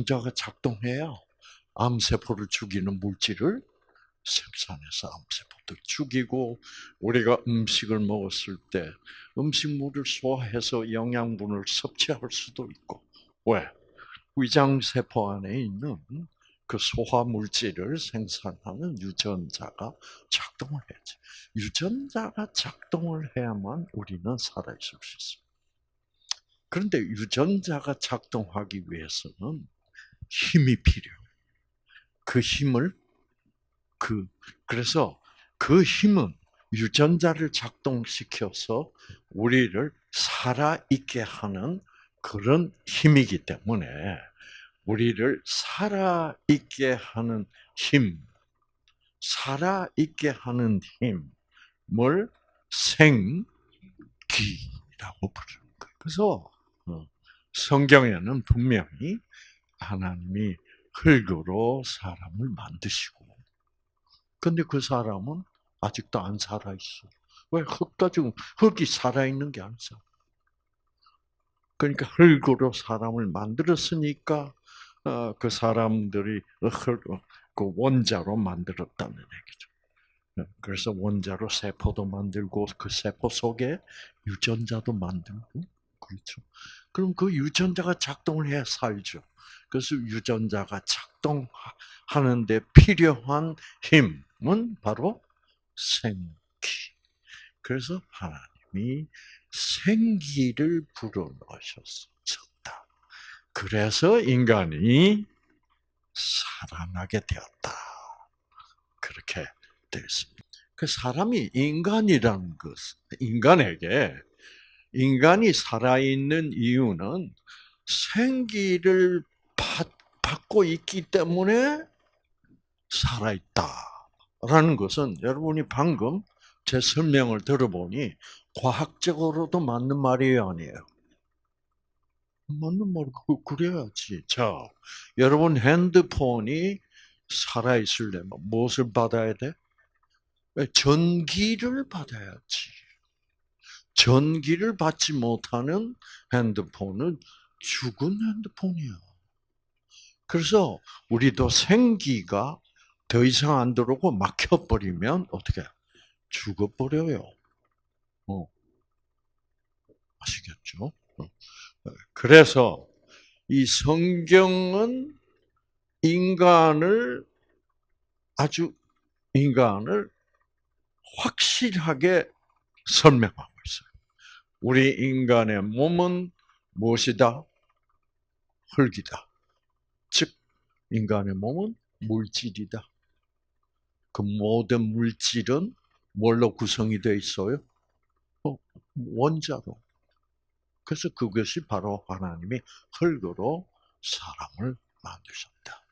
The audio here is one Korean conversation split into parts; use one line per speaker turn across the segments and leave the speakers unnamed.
유전자가 작동해야 암세포를 죽이는 물질을 생산해서 암세포들 죽이고 우리가 음식을 먹었을 때 음식물을 소화해서 영양분을 섭취할 수도 있고 왜? 위장세포 안에 있는 그 소화 물질을 생산하는 유전자가 작동을 해야지. 유전자가 작동을 해야만 우리는 살아있을 수 있어요. 그런데 유전자가 작동하기 위해서는 힘이 필요해요. 그 힘을 그 그래서 그 힘은 유전자를 작동시켜서 우리를 살아 있게 하는 그런 힘이기 때문에 우리를 살아 있게 하는 힘, 살아 있게 하는 힘을 생기라고 부르는 거예요. 그래서 어, 성경에는 분명히 하나님이 흙으로 사람을 만드시고, 근데 그 사람은 아직도 안 살아 있어. 왜 흙 가지고 흙이 살아 있는 게 아니죠. 그러니까 흙으로 사람을 만들었으니까 어, 그 사람들이 그 원자로 만들었다는 얘기죠. 어, 그래서 원자로 세포도 만들고 그 세포 속에 유전자도 만들고 그렇죠. 그럼 그 유전자가 작동을 해야 살죠. 그래서 유전자가 작동하는데 필요한 힘은 바로 생기. 그래서 하나님이 생기를 불어넣으셨다. 그래서 인간이 살아나게 되었다. 그렇게 되었습니다. 그 사람이 인간이라는 것, 인간에게 인간이 살아있는 이유는 생기를 받, 고 있기 때문에 살아있다라는 것은 여러분이 방금 제 설명을 들어보니 과학적으로도 맞는 말이에요, 아니에요? 맞는 말, 그, 그래야지. 자, 여러분 핸드폰이 살아 있으려면 무엇을 받아야 돼? 전기를 받아야지. 전기를 받지 못하는 핸드폰은 죽은 핸드폰이야. 그래서 우리도 생기가 더 이상 안 들어오고 막혀버리면 어떻게 죽어버려요. 어. 아시겠죠? 어. 그래서 이 성경은 인간을 아주 인간을 확실하게 설명하고. 우리 인간의 몸은 무엇이다? 흙이다. 즉, 인간의 몸은 물질이다. 그 모든 물질은 뭘로 구성이 되어 있어요? 어, 원자로. 그래서 그것이 바로 하나님이 흙으로 사람을 만드셨다.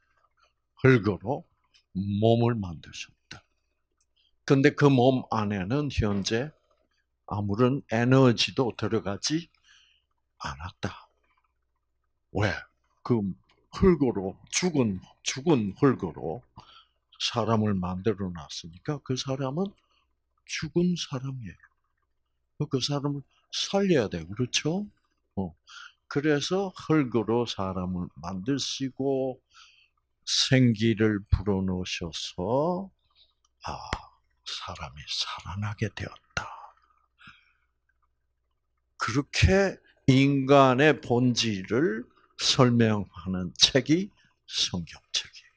흙으로 몸을 만드셨다. 근데 그 몸 안에는 현재 아무런 에너지도 들어가지 않았다. 왜? 그 흙으로 죽은 죽은 흙으로 사람을 만들어 놨으니까 그 사람은 죽은 사람이에요. 그 사람을 살려야 돼, 그렇죠? 어. 그래서 흙으로 사람을 만드시고 생기를 불어넣으셔서 아 사람이 살아나게 되었다. 그렇게 인간의 본질을 설명하는 책이 성경책이에요.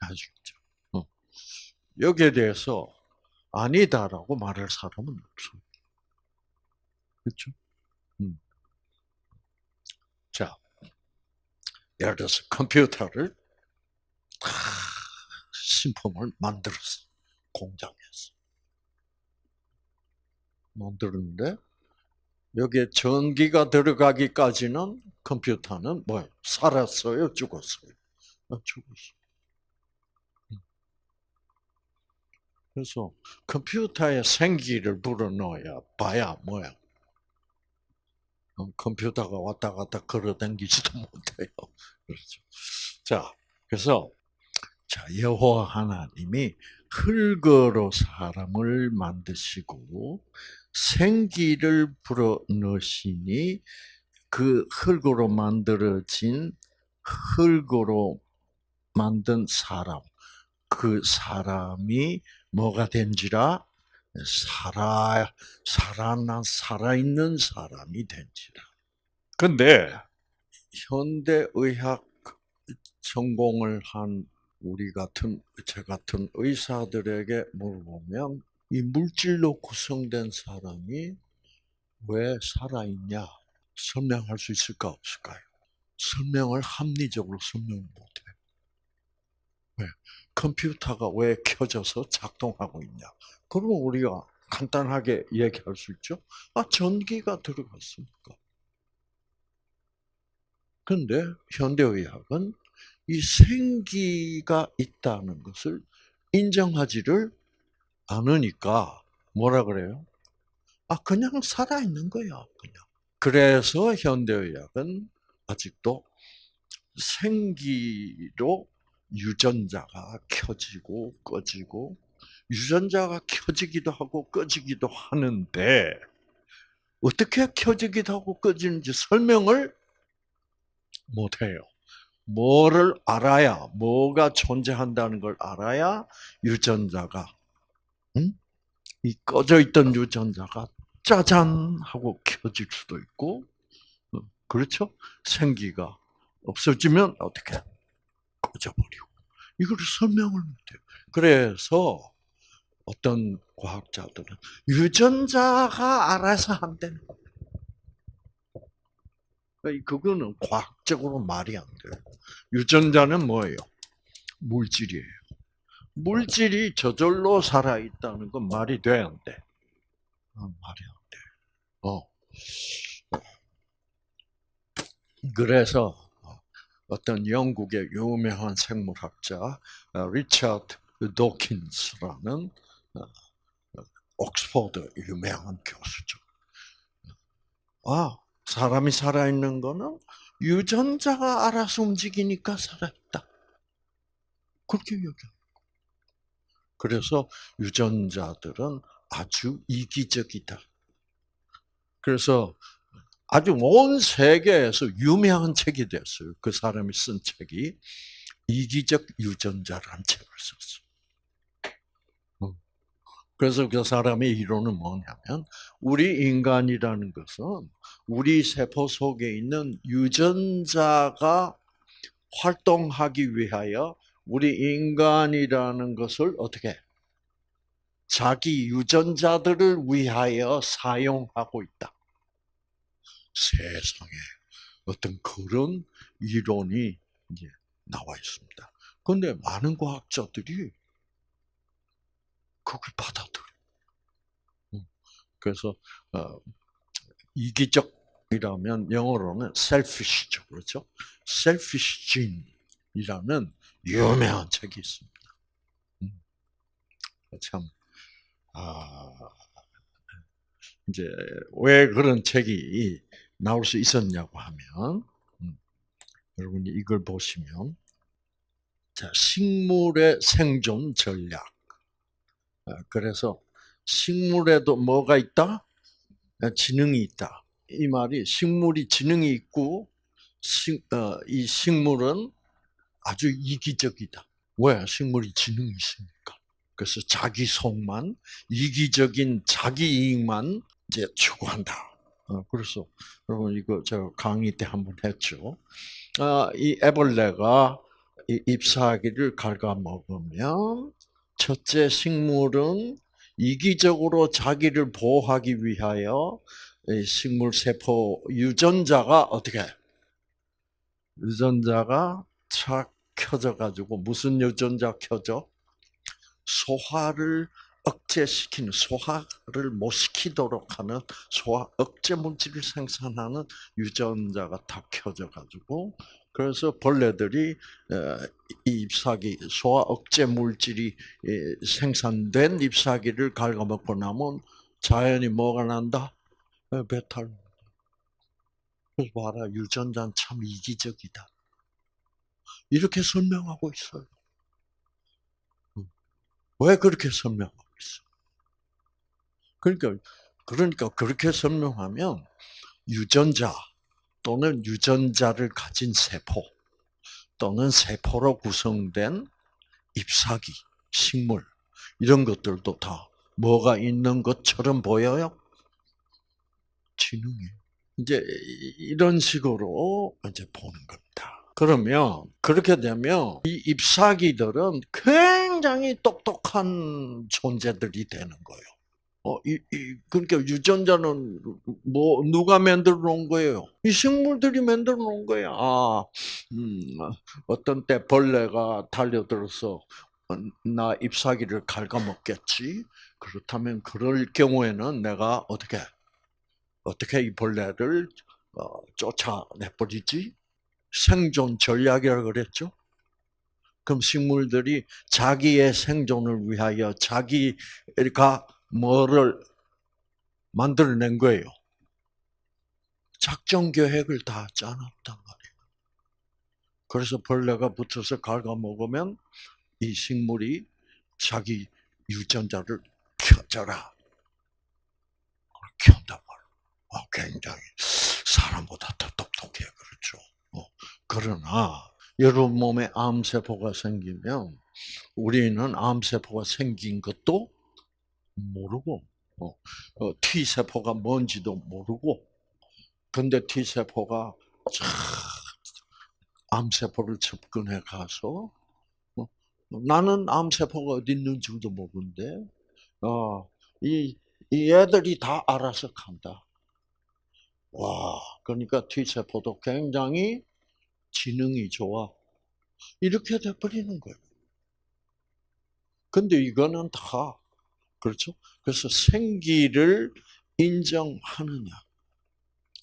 아시겠죠? 어. 여기에 대해서 아니다라고 말할 사람은 없어요. 그렇죠? 음. 자, 예를 들어서 컴퓨터를 신품을 만들었어. 공장에서. 만들었는데, 여기에 전기가 들어가기까지는 컴퓨터는 뭐 살았어요? 죽었어요? 아, 죽었어. 음. 그래서 컴퓨터에 생기를 불어넣어야 봐야 뭐야? 컴퓨터가 왔다 갔다 걸어다니지도 못해요. 그렇죠. 자, 그래서 자 여호와 하나님이 흙으로 사람을 만드시고 생기를 불어 넣으시니 그 흙으로 만들어진 흙으로 만든 사람, 그 사람이 뭐가 된지라 살아 살아난 살아있는 사람이 된지라. 근데 현대 의학 전공을 한 우리 같은 제 같은 의사들에게 물어보면 이 물질로 구성된 사람이 왜 살아있냐 설명할 수 있을까 없을까요? 설명을 합리적으로 설명 못해. 왜? 컴퓨터가 왜 켜져서 작동하고 있냐? 그러면 우리가 간단하게 얘기할 수 있죠. 아 전기가 들어갔으니까. 근데 현대의학은 이 생기가 있다는 것을 인정하지를 않으니까 뭐라 그래요? 아 그냥 살아 있는 거야, 그냥. 그래서 현대의학은 아직도 생기로 유전자가 켜지고 꺼지고 유전자가 켜지기도 하고 꺼지기도 하는데 어떻게 켜지기도 하고 꺼지는지 설명을 못해요. 뭐를 알아야, 뭐가 존재한다는 걸 알아야 유전자가, 응? 이 꺼져 있던 유전자가 짜잔 하고 켜질 수도 있고, 어, 그렇죠? 생기가 없어지면 어떻게? 꺼져버리고. 이걸 설명을 못해요. 그래서 어떤 과학자들은 유전자가 알아서 거예요. 그러니까 그거는 과학적으로 말이 안 돼요. 유전자는 뭐예요? 물질이에요. 물질이 저절로 살아 있다는 건 말이 돼, 안 돼? 어, 말이 안 돼. 어. 그래서 어떤 영국의 유명한 생물학자 어, 리처드 도킨스라는 어, 옥스퍼드 유명한 교수죠. 아, 사람이 살아있는 거는 유전자가 알아서 움직이니까 살아있다. 그렇게 얘기합니다. 그래서 유전자들은 아주 이기적이다. 그래서 아주 온 세계에서 유명한 책이 됐어요. 그 사람이 쓴 책이 이기적 유전자라는 책을 썼어요. 그래서 그 사람의 이론은 뭐냐면 우리 인간이라는 것은 우리 세포 속에 있는 유전자가 활동하기 위하여 우리 인간이라는 것을 어떻게 자기 유전자들을 위하여 사용하고 있다. 세상에 어떤 그런 이론이 이제 나와 있습니다. 그런데 많은 과학자들이 그걸 받아들여. 그래서 어, 이기적이라면 영어로는 selfish죠, 그렇죠? selfish gene이라는 유명한 책이 있습니다. 음. 참, 아, 이제 왜 그런 책이 나올 수 있었냐고 하면, 음, 여러분이 이걸 보시면, 자, 식물의 생존 전략. 아, 그래서 식물에도 뭐가 있다? 아, 지능이 있다. 이 말이 식물이 지능이 있고 식, 어, 이 식물은 아주 이기적이다. 왜? 식물이 지능이 있으니까. 그래서 자기 속만 이기적인 자기 이익만 이제 추구한다. 어, 그래서 여러분 이거 저 강의 때 한번 했죠. 아, 이 애벌레가 잎사귀를 갉아먹으면 첫째 식물은 이기적으로 자기를 보호하기 위하여 식물 세포 유전자가 어떻게 유전자가 착 켜져 가지고 무슨 유전자 켜져 소화를 억제시키는 소화를 못 시키도록 하는 소화 억제 물질을 생산하는 유전자가 다 켜져 가지고 그래서 벌레들이 어, 잎사귀 소화 억제 물질이 생산된 잎사귀를 갉아먹고 나면 자연이 뭐가 난다? 어, 배탈. 그래서 봐라 유전자는 참 이기적이다. 이렇게 설명하고 있어요. 음. 왜 그렇게 설명하고 있어? 그러니까 그러니까 그렇게 설명하면 유전자 또는 유전자를 가진 세포 또는 세포로 구성된 잎사귀, 식물 이런 것들도 다 뭐가 있는 것처럼 보여요? 지능이. 이제 이런 식으로 이제 보는 겁니다. 그러면 그렇게 되면 이 잎사귀들은 굉장히 똑똑한 존재들이 되는 거예요. 어, 이, 이, 그러니까 유전자는 뭐 누가 만들어 놓은 거예요? 이 식물들이 만들어 놓은 거야. 아, 음, 어떤 때 벌레가 달려들어서 어, 나 잎사귀를 갉아먹겠지. 그렇다면 그럴 경우에는 내가 어떻게 어떻게 이 벌레를 어, 쫓아내버리지? 생존 전략이라고 그랬죠. 그럼 식물들이 자기의 생존을 위하여 자기가 뭐를 만들어낸 거예요? 작전 계획을 다 짜놨단 말이에요. 그래서 벌레가 붙어서 갉아먹으면 이 식물이 자기 유전자를 켜져라. 켠단 말이에요. 아, 굉장히 사람보다 더 똑똑해, 그렇죠. 어, 그러나, 여러분 몸에 암세포가 생기면, 우리는 암세포가 생긴 것도 모르고, 어, 어, T세포가 뭔지도 모르고, 근데 T세포가 암세포를 접근해 가서, 어, 나는 암세포가 어디 있는지도 모르는데, 어, 이, 이 애들이 다 알아서 간다. 와, 그러니까 T세포도 굉장히 지능이 좋아. 이렇게 돼버리는 거예요. 근데 이거는 다 그렇죠? 그래서 생기를 인정하느냐.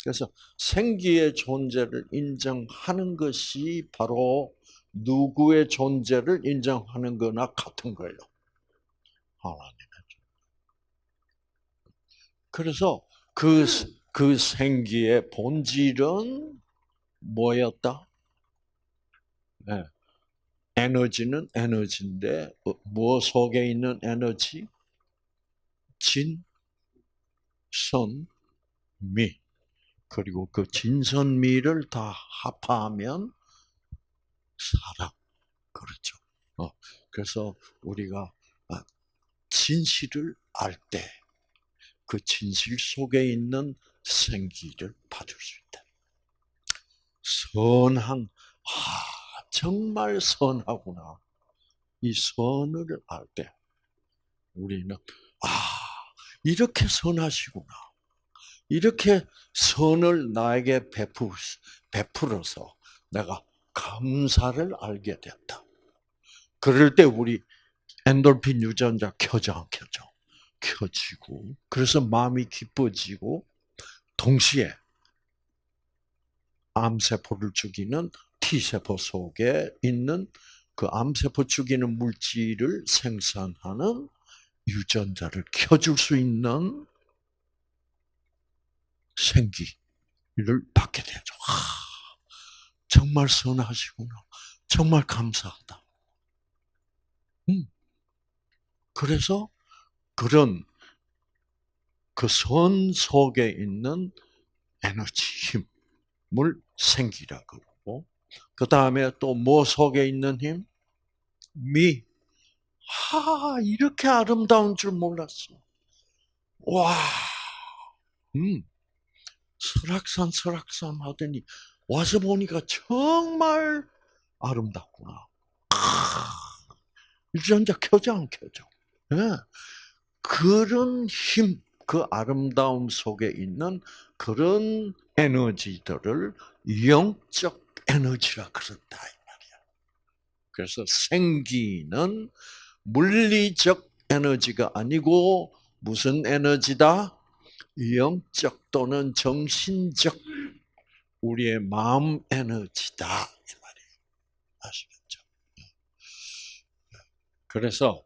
그래서 생기의 존재를 인정하는 것이 바로 누구의 존재를 인정하는 거나 같은 거예요. 하나님의 그래서 그, 그 생기의 본질은 뭐였다? 네. 에너지는 에너지인데, 뭐 속에 있는 에너지? 진, 선, 미. 그리고 그 진선미를 다 합하면 사랑. 그렇죠. 어, 그래서 우리가 아, 진실을 알 때, 그 진실 속에 있는 생기를 받을 수 있다. 선한, 아, 정말 선하구나. 이 선을 알 때, 우리는, 아, 이렇게 선하시구나. 이렇게 선을 나에게 베푸, 베풀어서 내가 감사를 알게 됐다. 그럴 때 우리 엔돌핀 유전자 켜져 안 켜져? 켜지고 그래서 마음이 기뻐지고 동시에 암세포를 죽이는 T세포 속에 있는 그 암세포 죽이는 물질을 생산하는 유전자를 켜줄 수 있는 생기를 받게 되죠. 아, 정말 선하시구나. 정말 감사하다. 음. 그래서 그런 그 선 속에 있는 에너지, 힘을 생기라 그러고, 그 다음에 또 뭐 속에 있는 힘? 미, 하, 이렇게 아름다운 줄 몰랐어. 와, 음, 설악산, 설악산 하더니 와서 보니까 정말 아름답구나. 유전자 켜져 안 켜져? 네. 그런 힘, 그 아름다움 속에 있는 그런 에너지들을 영적 이 말이야. 그래서 생기는 물리적 에너지가 아니고 무슨 에너지다? 영적 또는 정신적 우리의 마음 에너지다 이 말이에요. 아시겠죠? 그래서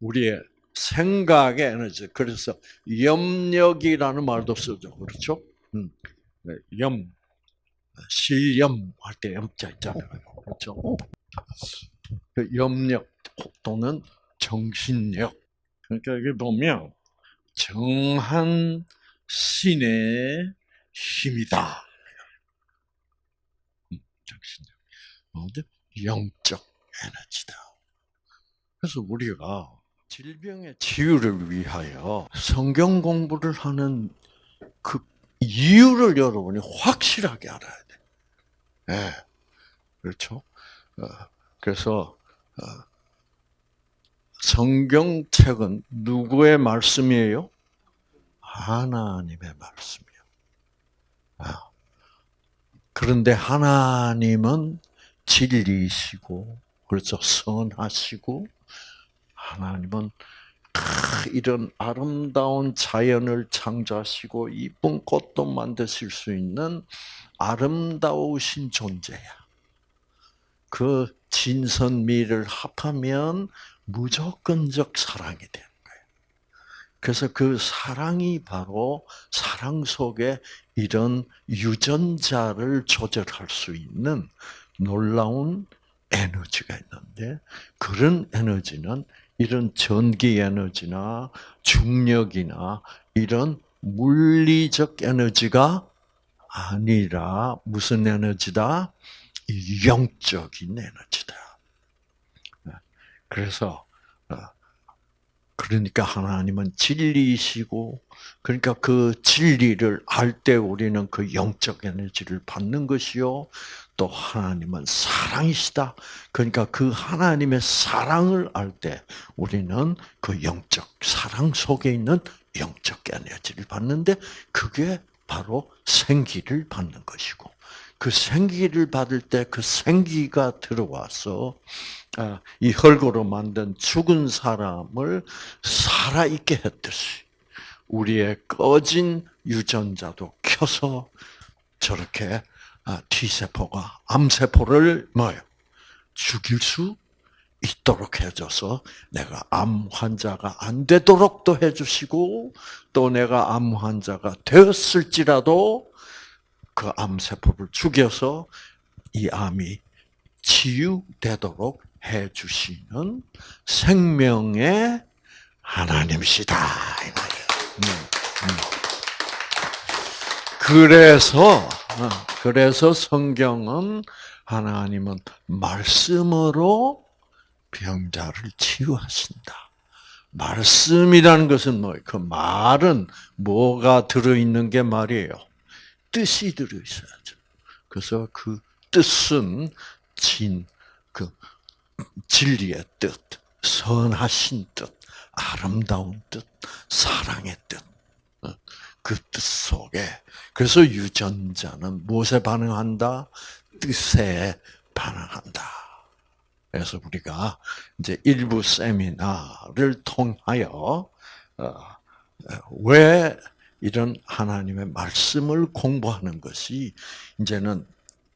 우리의 생각의 에너지. 그래서 염력이라는 말도 쓰죠. 그렇죠? 음. 네, 염, 실염 할 때 염자 있잖아요. 그렇죠? 그 염력 또는 정신력. 그러니까 여기 보면 정한 신의 힘이다. 정신력. 어디? 영적 에너지다. 그래서 우리가 질병의 치유를 위하여 성경 공부를 하는 그 이유를 여러분이 확실하게 알아야 돼. 예. 네. 그렇죠? 어, 그래서, 어, 성경책은 누구의 말씀이에요? 하나님의 말씀이요. 아. 그런데 하나님은 진리이시고, 그렇죠. 선하시고, 하나님은 이런 아름다운 자연을 창조하시고 이쁜 꽃도 만드실 수 있는 아름다우신 존재야. 그 진선미를 합하면 무조건적 사랑이 되는. 그래서 그 사랑이 바로 사랑 속에 이런 유전자를 조절할 수 있는 놀라운 에너지가 있는데 그런 에너지는 이런 전기 에너지나 중력이나 이런 물리적 에너지가 아니라 무슨 에너지다? 영적인 에너지다. 그래서 어, 그러니까 하나님은 진리이시고 그러니까 그 진리를 알 때 우리는 그 영적 에너지를 받는 것이요. 또 하나님은 사랑이시다. 그러니까 그 하나님의 사랑을 알 때 우리는 그 영적 사랑 속에 있는 영적 에너지를 받는데 그게 바로 생기를 받는 것이고 그 생기를 받을 때 그 생기가 들어와서 아, 이 흙으로 만든 죽은 사람을 살아있게 했듯이 우리의 꺼진 유전자도 켜서 저렇게 아, T세포가 암세포를 뭐요? 죽일 수 있도록 해줘서 내가 암 환자가 안 되도록도 해주시고 또 내가 암 환자가 되었을지라도 그 암세포를 죽여서 이 암이 치유되도록 해주시는 생명의 하나님이시다. 음, 음. 그래서 어, 그래서 성경은 하나님은 말씀으로 병자를 치유하신다. 말씀이라는 것은 뭐, 그 말은 뭐가 들어있는 게 말이에요? 뜻이 들어있어야죠. 그래서 그 뜻은 진, 그 진리의 뜻, 선하신 뜻, 아름다운 뜻, 사랑의 뜻. 어, 그뜻 속에 그래서 유전자는 무엇에 반응한다? 뜻에 반응한다. 그래서 우리가 이제 일부 세미나를 통하여 어, 왜 이런 하나님의 말씀을 공부하는 것이 이제는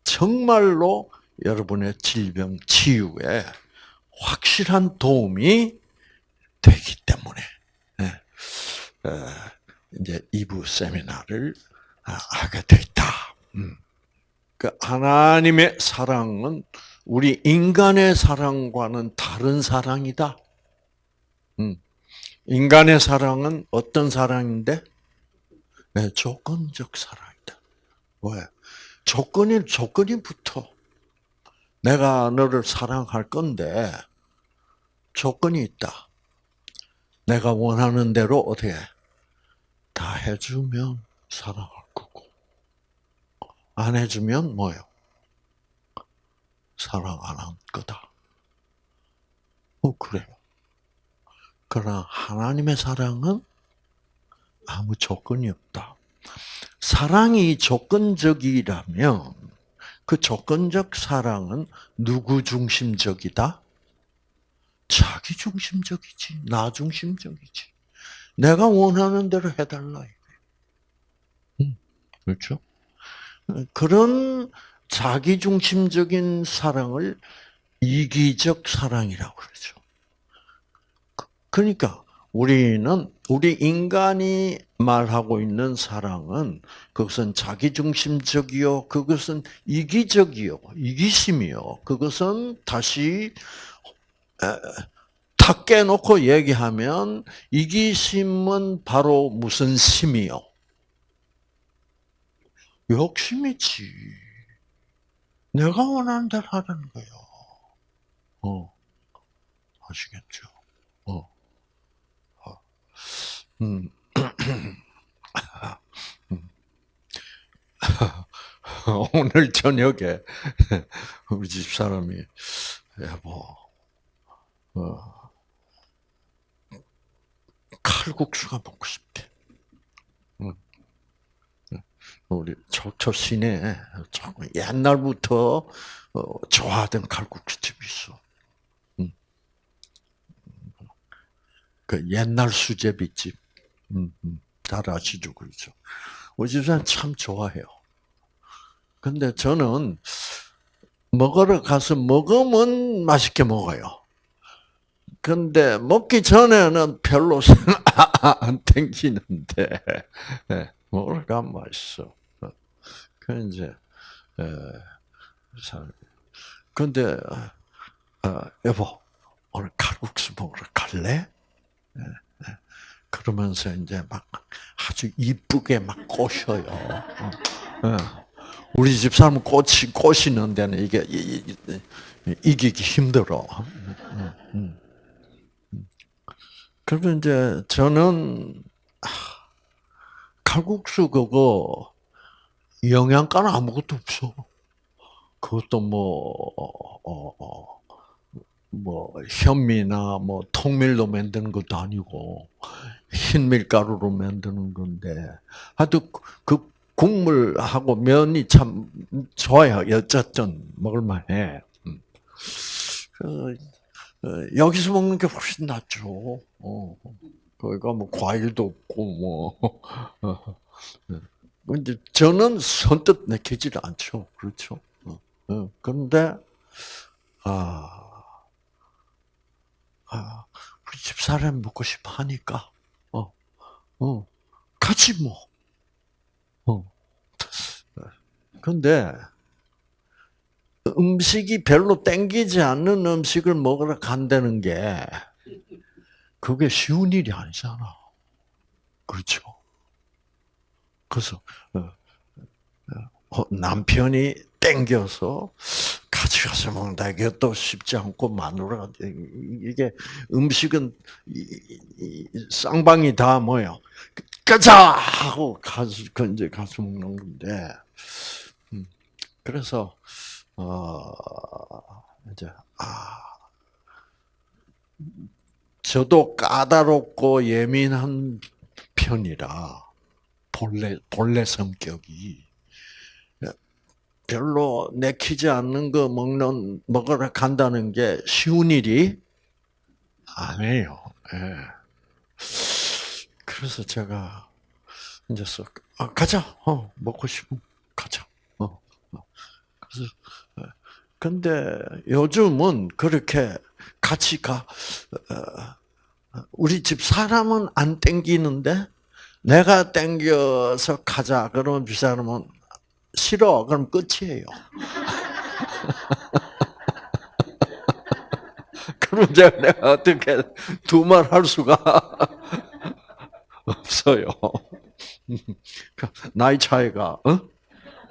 정말로 여러분의 질병 치유에 확실한 도움이 되기 때문에 예. 어, 이제 2부 세미나를 아, 하게 됐다. 음. 그 하나님의 사랑은 우리 인간의 사랑과는 다른 사랑이다. 음. 인간의 사랑은 어떤 사랑인데? 네, 조건적 사랑이다. 왜? 조건이 조건이 붙어. 내가 너를 사랑할 건데 조건이 있다. 내가 원하는 대로 어떻게 다 해주면 사랑할 안 해주면 뭐요? 사랑 안할 거다. 어 그래요. 그러나 하나님의 사랑은 아무 조건이 없다. 사랑이 조건적이라면 그 조건적 사랑은 누구 중심적이다? 자기 중심적이지, 나 중심적이지. 내가 원하는 대로 해달라. 음, 그렇죠? 그런 자기 중심적인 사랑을 이기적 사랑이라고 그러죠. 그, 그러니까 우리는 우리 인간이 말하고 있는 사랑은 그것은 자기중심적이요, 그것은 이기적이요, 이기심이요, 그것은 다시 탁 깨놓고 얘기하면 이기심은 바로 무슨 심이요? 욕심이지. 내가 원하는 대로 하라는 거예요. 어, 아시겠죠? 어, 어. 음. 음. 오늘 저녁에 우리 집 사람이 여보, 어, 칼국수가 먹고 싶대. 응. 우리 척초 시내 옛날부터 어, 좋아하던 칼국수 집이 있어. 응. 그 옛날 수제비집. 응, 응. 잘 아시죠, 그렇죠? 우리 집사람 참 좋아해요. 근데 저는 먹으러 가서 먹으면 맛있게 먹어요. 근데 먹기 전에는 별로 안 땡기는데 예, 먹으러 가면 맛있어. 그 이제 근데 어, 여보 오늘 칼국수 먹으러 갈래? 예, 예. 그러면서 이제 막 아주 이쁘게 막 꼬셔요. 어. 우리 집 사람은 꽃이 꼬시는 데는 이게 이기기 힘들어. 그러면 이제 저는 칼국수 그거 영양가는 아무것도 없어. 그것도 뭐, 어, 어, 뭐, 현미나 뭐, 통밀로 만드는 것도 아니고, 흰 밀가루로 만드는 건데, 하여튼, 그 국물하고 면이 참 좋아요. 어쨌든 먹을만해. 음. 그, 어, 여기서 먹는 게 훨씬 낫죠. 어. 거기가 뭐 과일도 없고 뭐. 근데 저는 선뜻 내키질 않죠. 그렇죠. 어. 그런데 아, 아 우리 집 사람 먹고 싶어 하니까 어, 어, 같이 뭐. 어. 근데 음식이 별로 땡기지 않는 음식을 먹으러 간다는 게 그게 쉬운 일이 아니잖아. 그렇죠? 그래서 어, 어, 남편이 땡겨서 같이 가서 먹는다. 이것도 쉽지 않고 마누라가 이게 음식은 쌍방이 다 뭐요? 가자 하고 가서 그 이제 가서 먹는 건데. 음, 그래서 어 이제 아 저도 까다롭고 예민한 편이라 본래 본래 성격이 별로 내키지 않는 거 먹는 먹으러 간다는 게 쉬운 일이 아니에요. 예. 그래서 제가 이제 아, 가자. 어, 먹고 싶으면 가자. 어, 어. 그래서 예. 근데 요즘은 그렇게 같이 가 어, 우리 집 사람은 안 땡기는데 내가 땡겨서 가자. 그러면 그 사람은 싫어. 그럼 끝이에요. 그럼 제가 내가 어떻게 두 말 할 수가 없어요. 나이 차이가 어?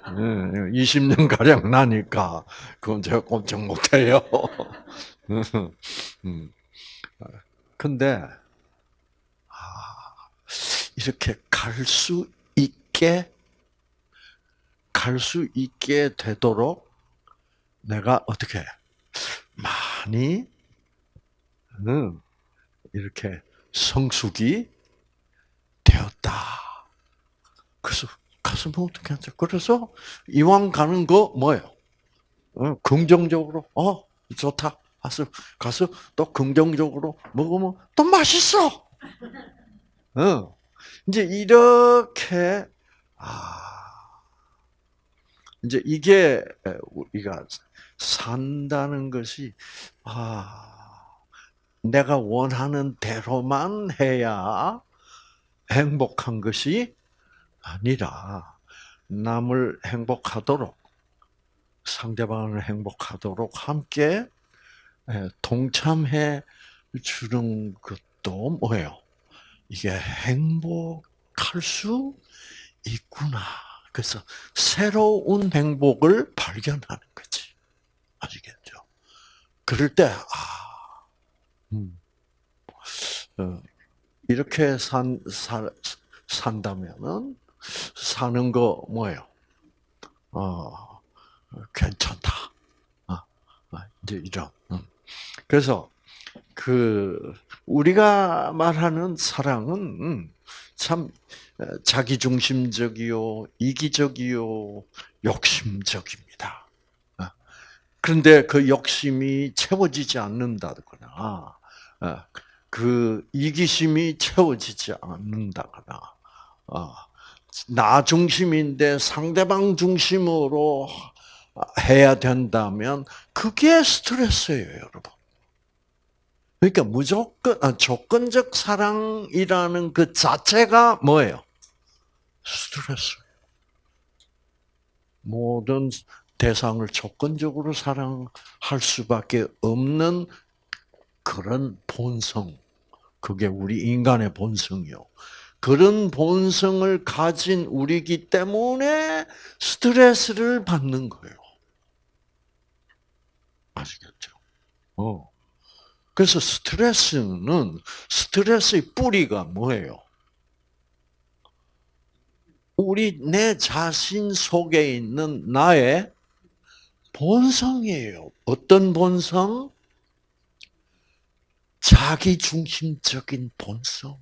20년 가량 나니까 그건 제가 꼼짝 못해요. 음. 근데 이렇게 갈 수 있게 갈 수 있게 되도록 내가 어떻게 많이 이렇게 성숙이 되었다. 그래서 가서 뭐 어떻게 하죠? 그래서 이왕 가는 거 뭐예요? 어, 긍정적으로 어 좋다. 가서 가서 또 긍정적으로 먹으면 또 맛있어. 어. 이제 이렇게 아 이제 이게 우리가 산다는 것이 아 내가 원하는 대로만 해야 행복한 것이 아니라 남을 행복하도록 상대방을 행복하도록 함께 동참해 주는 것도 뭐예요? 이게 행복할 수 있구나. 그래서 새로운 행복을 발견하는 거지. 그럴 때, 아, 음, 어, 이렇게 산, 사, 산다면은, 사는 거 뭐예요? 어, 괜찮다. 아, 아, 이제 이런. 음. 그래서, 그, 우리가 말하는 사랑은, 음, 참, 자기중심적이요, 이기적이요, 욕심적입니다. 아, 그런데 그 욕심이 채워지지 않는다거나, 아, 그 이기심이 채워지지 않는다거나, 아, 나 중심인데 상대방 중심으로 해야 된다면 그게 스트레스예요, 여러분. 그러니까 무조건 아, 조건적 사랑이라는 그 자체가 뭐예요? 스트레스. 모든 대상을 조건적으로 사랑할 수밖에 없는 그런 본성. 그게 우리 인간의 본성이요. 그런 본성을 가진 우리기 때문에 스트레스를 받는 거예요. 아시겠죠? 어. 그래서 스트레스는 스트레스의 뿌리가 뭐예요? 우리 내 자신 속에 있는 나의 본성이에요. 어떤 본성? 자기 중심적인 본성.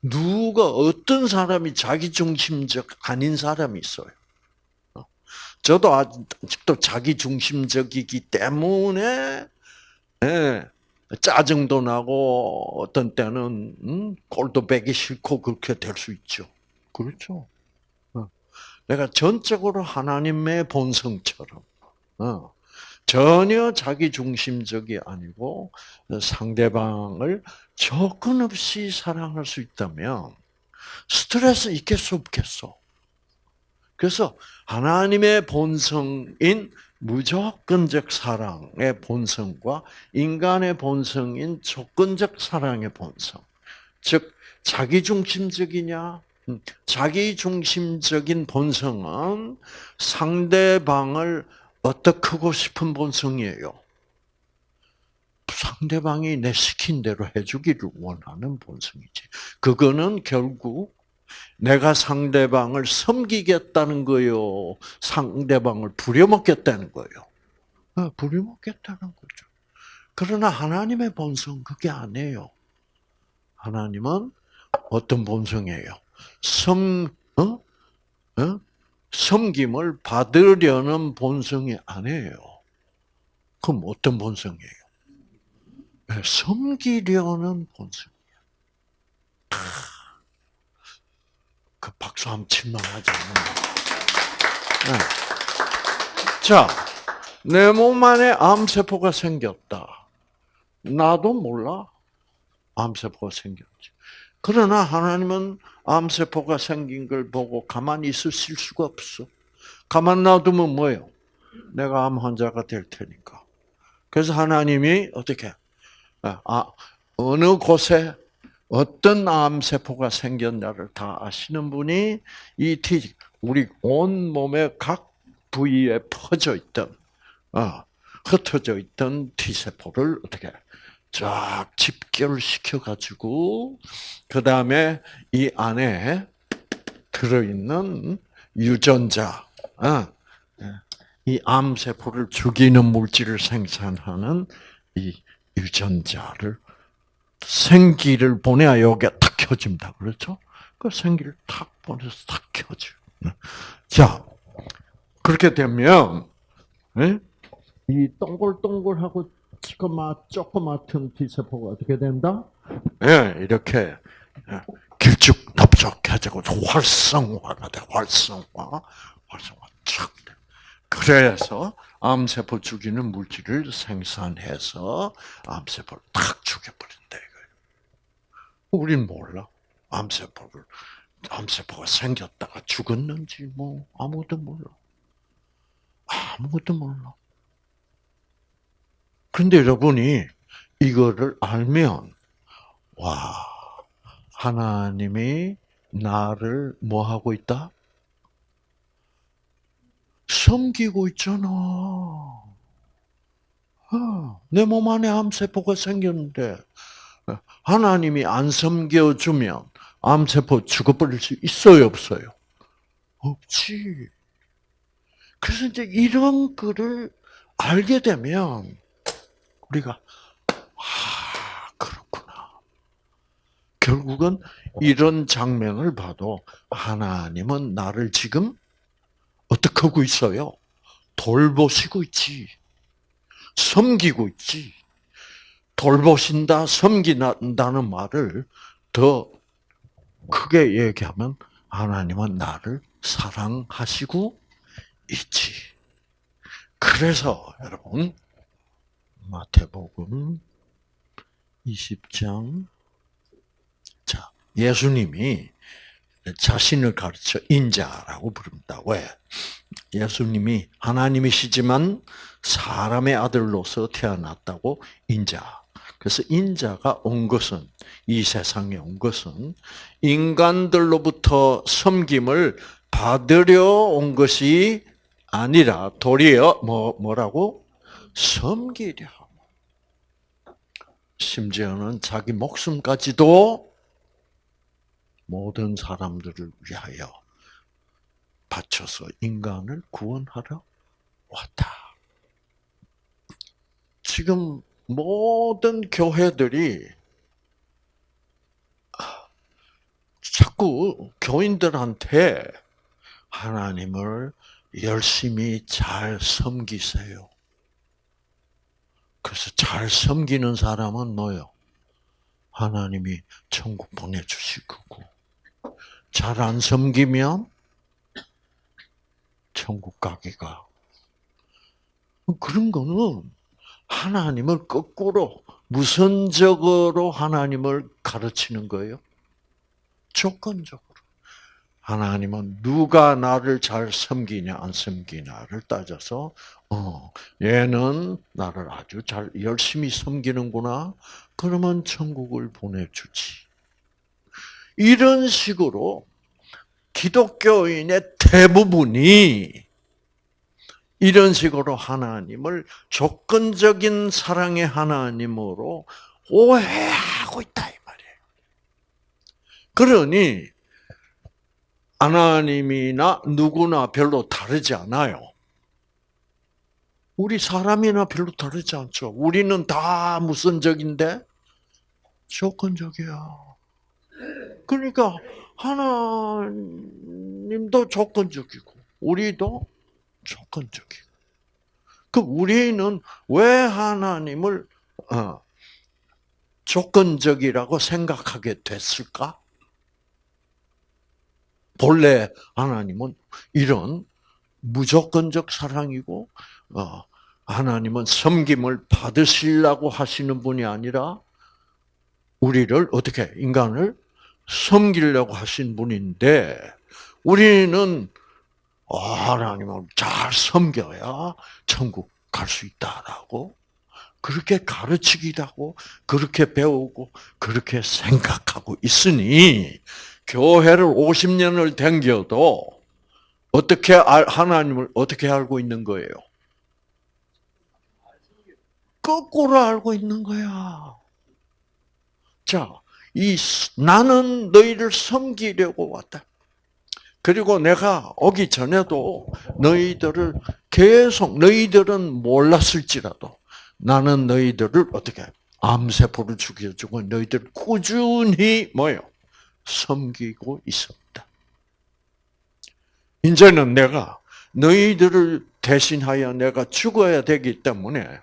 누가 어떤 사람이 자기 중심적 아닌 사람이 있어요. 어? 저도 아직도 자기 중심적이기 때문에 네, 짜증도 나고 어떤 때는 음, 꼴도 배기 싫고 그렇게 될 수 있죠. 그렇죠. 내가 전적으로 하나님의 본성처럼 어, 전혀 자기 중심적이 아니고 상대방을 조건 없이 사랑할 수 있다면 스트레스 있겠어 없겠어? 그래서 하나님의 본성인 무조건적 사랑의 본성과 인간의 본성인 조건적 사랑의 본성, 즉 자기중심적이냐 음, 자기 중심적인 본성은 상대방을 어떻게 싶은 본성이에요. 상대방이 내 시킨 대로 해주기를 원하는 본성이지. 그거는 결국 내가 상대방을 섬기겠다는 거요. 상대방을 부려먹겠다는 거요. 어, 부려먹겠다는 거죠. 그러나 하나님의 본성 그게 아니에요. 하나님은 어떤 본성이에요? 섬, 어? 어? 섬김을 받으려는 본성이 아니에요. 그럼 어떤 본성이에요? 네, 섬기려는 본성이에요. 그 박수 한번 칠만 하지 네. 자, 내 몸 안에 암세포가 생겼다. 나도 몰라. 암세포가 생겼지. 그러나 하나님은 암세포가 생긴 걸 보고 가만히 있으실 수가 없어. 가만 놔두면 뭐예요? 내가 암 환자가 될 테니까. 그래서 하나님이 어떻게 아, 아 어느 곳에 어떤 암세포가 생겼냐를 다 아시는 분이 이 티, 우리 온 몸의 각 부위에 퍼져 있던, 어, 흩어져 있던 T세포를 어떻게 쫙 집결시켜 가지고 그 다음에 이 안에 들어있는 유전자, 어, 이 암세포를 죽이는 물질을 생산하는 이 유전자를 생기를 보내야 여기에 탁 켜집니다. 그렇죠? 그 생기를 탁 보내서 탁 켜져. 자, 그렇게 되면 이 동글동글하고 조그마, 조그맣은 T세포가 어떻게 된다? 예, 이렇게 길쭉납작해지고 활성화가 돼, 활성화, 활성화 촥 돼. 그래서 암세포 죽이는 물질을 생산해서 암세포를 탁 죽여버린다. 우린 몰라. 암세포를 암세포가 생겼다가 죽었는지 뭐 아무도 몰라. 아무것도 몰라. 근데 여러분이 이거를 알면 와 하나님이 나를 뭐 하고 있다? 섬기고 있잖아. 내몸 안에 암세포가 생겼는데 하나님이 안 섬겨주면 암세포 죽어버릴 수 있어요, 없어요? 없지. 그래서 이제 이런 거를 알게 되면 우리가 아 그렇구나. 결국은 이런 장면을 봐도 하나님은 나를 지금 어떻게 하고 있어요? 돌보시고 있지. 섬기고 있지. 돌보신다, 섬긴다는 말을 더 크게 얘기하면 하나님은 나를 사랑하시고 있지. 그래서 여러분 마태복음 20장 자 예수님이 자신을 가르쳐 인자라고 부릅니다. 왜? 예수님이 하나님이시지만 사람의 아들로서 태어났다고 인자. 그래서 인자가 온 것은 이 세상에 온 것은 인간들로부터 섬김을 받으려 온 것이 아니라 도리어 뭐 뭐라고 섬기려. 심지어는 자기 목숨까지도 모든 사람들을 위하여 바쳐서 인간을 구원하러 왔다. 지금 모든 교회들이 자꾸 교인들한테 하나님을 열심히 잘 섬기세요. 그래서 잘 섬기는 사람은 뭐요? 하나님이 천국 보내주실 거고, 잘 안 섬기면 천국 가기가. 그런 거는 하나님을 거꾸로, 무선적으로 하나님을 가르치는 거예요. 조건적으로. 하나님은 누가 나를 잘 섬기냐 안 섬기냐를 따져서 어 얘는 나를 아주 잘 열심히 섬기는구나 그러면 천국을 보내주지 이런 식으로 기독교인의 대부분이 이런 식으로 하나님을 조건적인 사랑의 하나님으로 오해하고 있다 이 말이에요. 그러니 하나님이나 누구나 별로 다르지 않아요. 우리 사람이나 별로 다르지 않죠. 우리는 다 무선적인데 조건적이야. 그러니까 하나님도 조건적이고 우리도 조건적이고. 그 우리는 왜 하나님을 어, 조건적이라고 생각하게 됐을까? 본래 하나님은 이런 무조건적 사랑이고 어, 하나님은 섬김을 받으시려고 하시는 분이 아니라 우리를 어떻게 인간을 섬기려고 하신 분인데 우리는 어, 하나님을 잘 섬겨야 천국 갈 수 있다라고 그렇게 가르치기도 하고 그렇게 배우고 그렇게 생각하고 있으니 교회를 50년을 댕겨도 어떻게 하나님을 어떻게 알고 있는 거예요? 거꾸로 알고 있는 거야. 자, 이 나는 너희를 섬기려고 왔다. 그리고 내가 오기 전에도 너희들을 계속 너희들은 몰랐을지라도 나는 너희들을 어떻게 암세포를 죽여주고 너희들 꾸준히 뭐요? 섬기고 있습니다. 이제는 내가 너희들을 대신하여 내가 죽어야 되기 때문에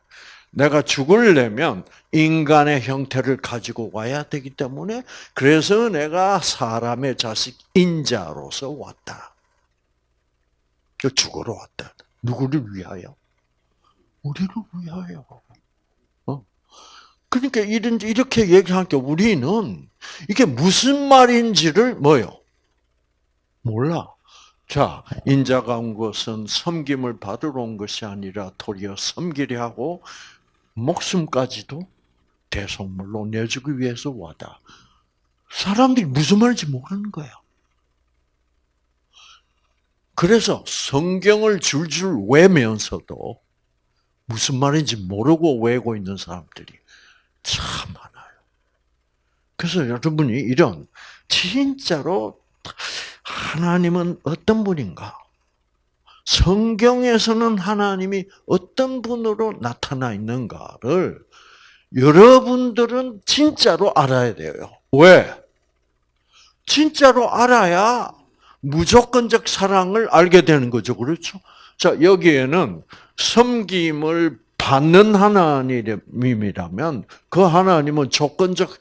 내가 죽으려면 인간의 형태를 가지고 와야 되기 때문에 그래서 내가 사람의 자식 인자로서 왔다. 죽으러 왔다. 누구를 위하여? 우리를 위하여. 그러니까 이런 이렇게 얘기하니까 우리는 이게 무슨 말인지를 뭐요? 몰라. 자, 인자가 온 것은 섬김을 받으러 온 것이 아니라 도리어 섬기려 하고 목숨까지도 대속물로 내주기 위해서 와다. 사람들이 무슨 말인지 모르는 거야. 그래서 성경을 줄줄 외면서도 무슨 말인지 모르고 외고 있는 사람들이 참 많아요. 그래서 여러분이 이런 진짜로 하나님은 어떤 분인가? 성경에서는 하나님이 어떤 분으로 나타나 있는가를 여러분들은 진짜로 알아야 돼요. 왜? 진짜로 알아야 무조건적 사랑을 알게 되는 거죠. 그렇죠? 자, 여기에는 섬김을 받는 하나님이라면 그 하나님은 조건적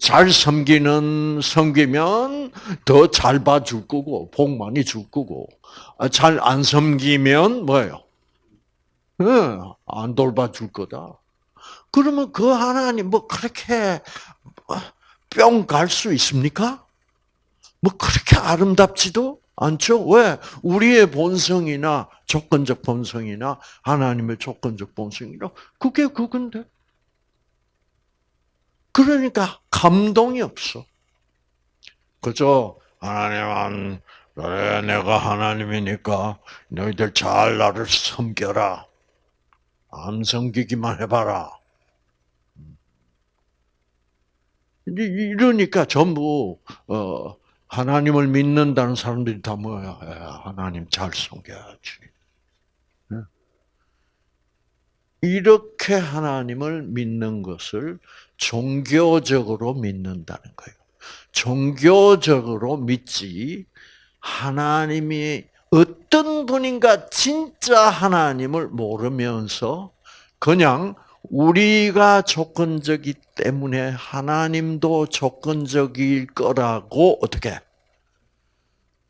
잘 섬기는 섬기면 더 잘 봐줄 거고 복 많이 줄 거고 아, 잘 안 섬기면 뭐예요? 안 돌봐줄 거다. 그러면 그 하나님 뭐 그렇게 뿅 갈 수 있습니까? 뭐 그렇게 아름답지도 않죠? 왜? 우리의 본성이나 조건적 본성이나 하나님의 조건적 본성이나 그게 그건데. 그러니까 감동이 없어. 그죠? 하나님은 그래 내가 하나님이니까 너희들 잘 나를 섬겨라. 안 섬기기만 해봐라. 이러니까 전부 어, 하나님을 믿는다는 사람들이 다 뭐야? 하나님 잘 섬겨야지. 이렇게 하나님을 믿는 것을 종교적으로 믿는다는 거예요. 종교적으로 믿지 하나님이 어떤 분인가 진짜 하나님을 모르면서 그냥 우리가 조건적이 때문에 하나님도 조건적일 거라고 어떻게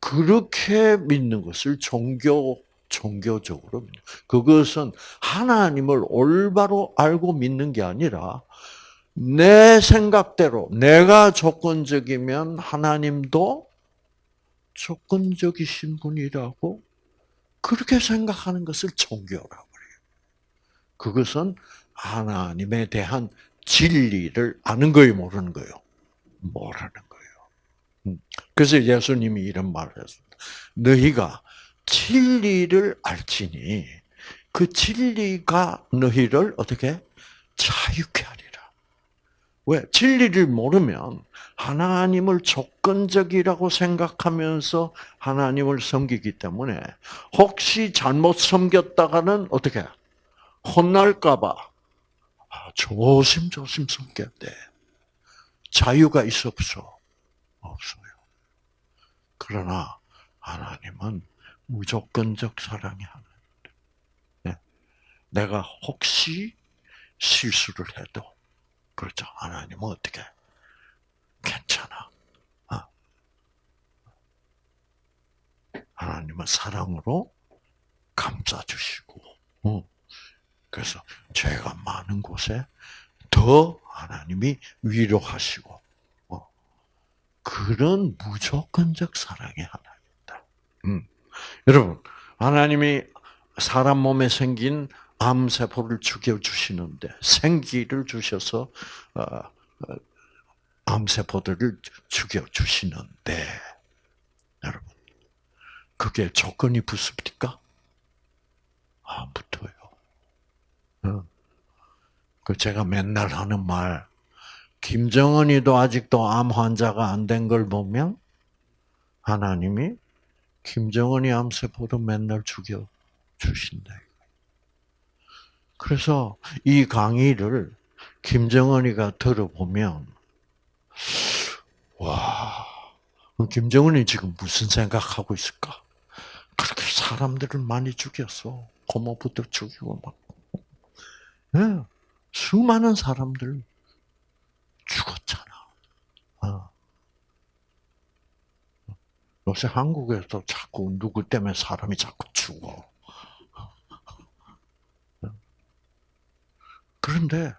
그렇게 믿는 것을 종교 종교적으로 믿는. 그것은 하나님을 올바로 알고 믿는 게 아니라 내 생각대로 내가 조건적이면 하나님도 조건적이신 분이라고 그렇게 생각하는 것을 종교라고 그래요. 그것은 하나님에 대한 진리를 아는 거예요, 모르는 거예요? 모르는 거예요. 음. 그래서 예수님이 이런 말을 했습니다. 너희가 진리를 알지니 그 진리가 너희를 어떻게 자유케 하리라. 왜? 진리를 모르면 하나님을 조건적이라고 생각하면서 하나님을 섬기기 때문에 혹시 잘못 섬겼다가는 어떻게 혼날까봐 아, 조심조심 숨겨야 돼. 자유가 있어 없어? 없어요. 그러나 하나님은 무조건적 사랑이 하나님. 네. 내가 혹시 실수를 해도 그렇죠. 하나님은 어떻게 괜찮아. 어. 하나님은 사랑으로 감싸주시고 어. 그래서 죄가 많은 곳에 더 하나님이 위로하시고 어, 그런 무조건적 사랑의 하나님이다. 음. 여러분 하나님이 사람 몸에 생긴 암 세포를 죽여 주시는데 생기를 주셔서 어, 어, 암 세포들을 죽여 주시는데 여러분 그게 조건이 붙습니까? 안 붙어요. 그 제가 맨날 하는 말, 김정은이도 아직도 암 환자가 안 된 걸 보면 하나님이 김정은이 암세포도 맨날 죽여 주신다. 그래서 이 강의를 김정은이가 들어보면 와, 김정은이 지금 무슨 생각하고 있을까? 그렇게 사람들을 많이 죽였어. 고모부터 죽이고 막. 네. 수많은 사람들 죽었잖아. 어. 요새 한국에서 자꾸 누구 때문에 사람이 자꾸 죽어. 그런데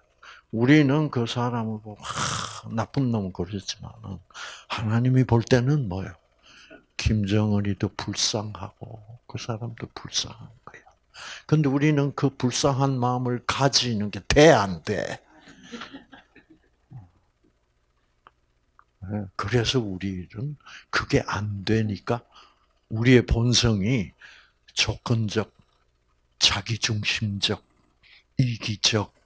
우리는 그 사람을 보고 하, 나쁜 놈 그러지만은 하나님이 볼 때는 뭐예요? 김정은이도 불쌍하고 그 사람도 불쌍한 거야. 근데 우리는 그 불쌍한 마음을 가지는 게 돼, 안 돼? 네, 그래서 우리는 그게 안 되니까 우리의 본성이 조건적, 자기중심적, 이기적,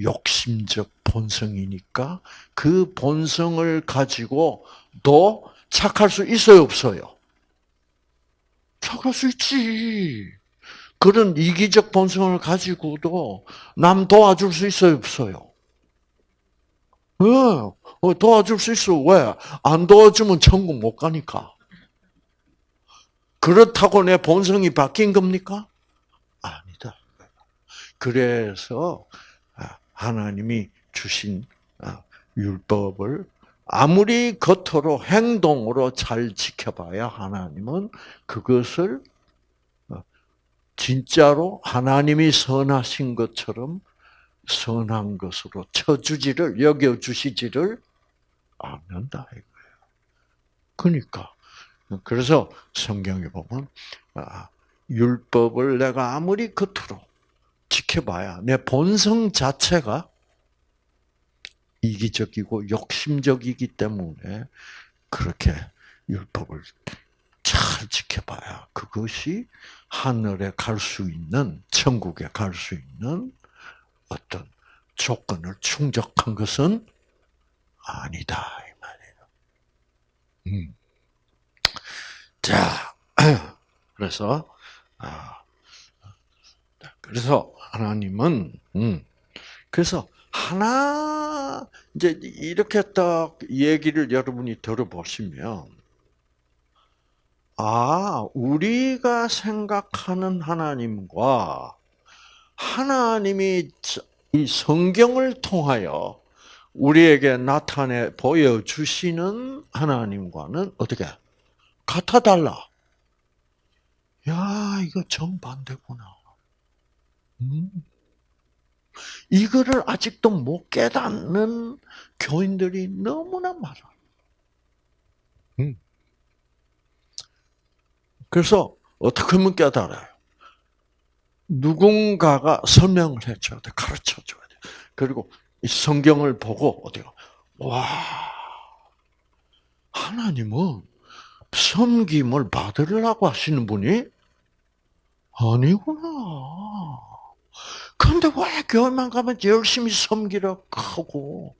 욕심적 본성이니까 그 본성을 가지고도 착할 수 있어요, 없어요? 착할 수 있지. 그런 이기적 본성을 가지고도 남 도와줄 수 있어요, 없어요? 왜? 어, 도와줄 수 있어. 왜? 안 도와주면 천국 못 가니까. 그렇다고 내 본성이 바뀐 겁니까? 아니다. 그래서 아, 하나님이 주신 아, 율법을 아무리 겉으로 행동으로 잘 지켜봐야 하나님은 그것을 어, 진짜로 하나님이 선하신 것처럼 선한 것으로 쳐주지를 여겨주시지를 않는다 이거예요. 그러니까 그래서 성경에 보면 아, 율법을 내가 아무리 겉으로 지켜봐야 내 본성 자체가 이기적이고 욕심적이기 때문에 그렇게 율법을 잘 지켜봐야 그것이 하늘에 갈 수 있는 천국에 갈 수 있는 어떤 조건을 충족한 것은 아니다 이 말이에요. 음. 자, 그래서 아, 그래서 하나님은 음, 그래서 하나 이제 이렇게 딱 얘기를 여러분이 들어보시면 아 우리가 생각하는 하나님과 하나님이 이 성경을 통하여 우리에게 나타내 보여주시는 하나님과는 어떻게 같아 달라. 야, 이거 정반대구나. 음. 이거를 아직도 못 깨닫는 교인들이 너무나 많아. 음. 그래서 어떻게 하면 깨달아요? 누군가가 설명을 해줘야 돼, 가르쳐 줘야 돼. 그리고 이 성경을 보고 어디가 와 하나님은 섬김을 받으려고 하시는 분이 아니구나. 그런데 왜 교회만 가면 열심히 섬기라 하고,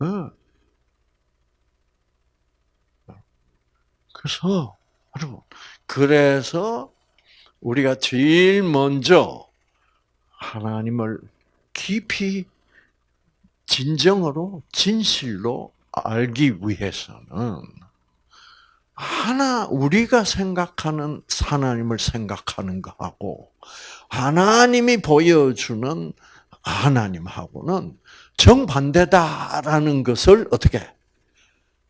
네. 그래서, 여러분, 그래서 우리가 제일 먼저 하나님을 깊이 진정으로, 진실로 알기 위해서는 하나 우리가 생각하는 하나님을 생각하는 거하고 하나님이 보여주는 하나님하고는 정반대다라는 것을 어떻게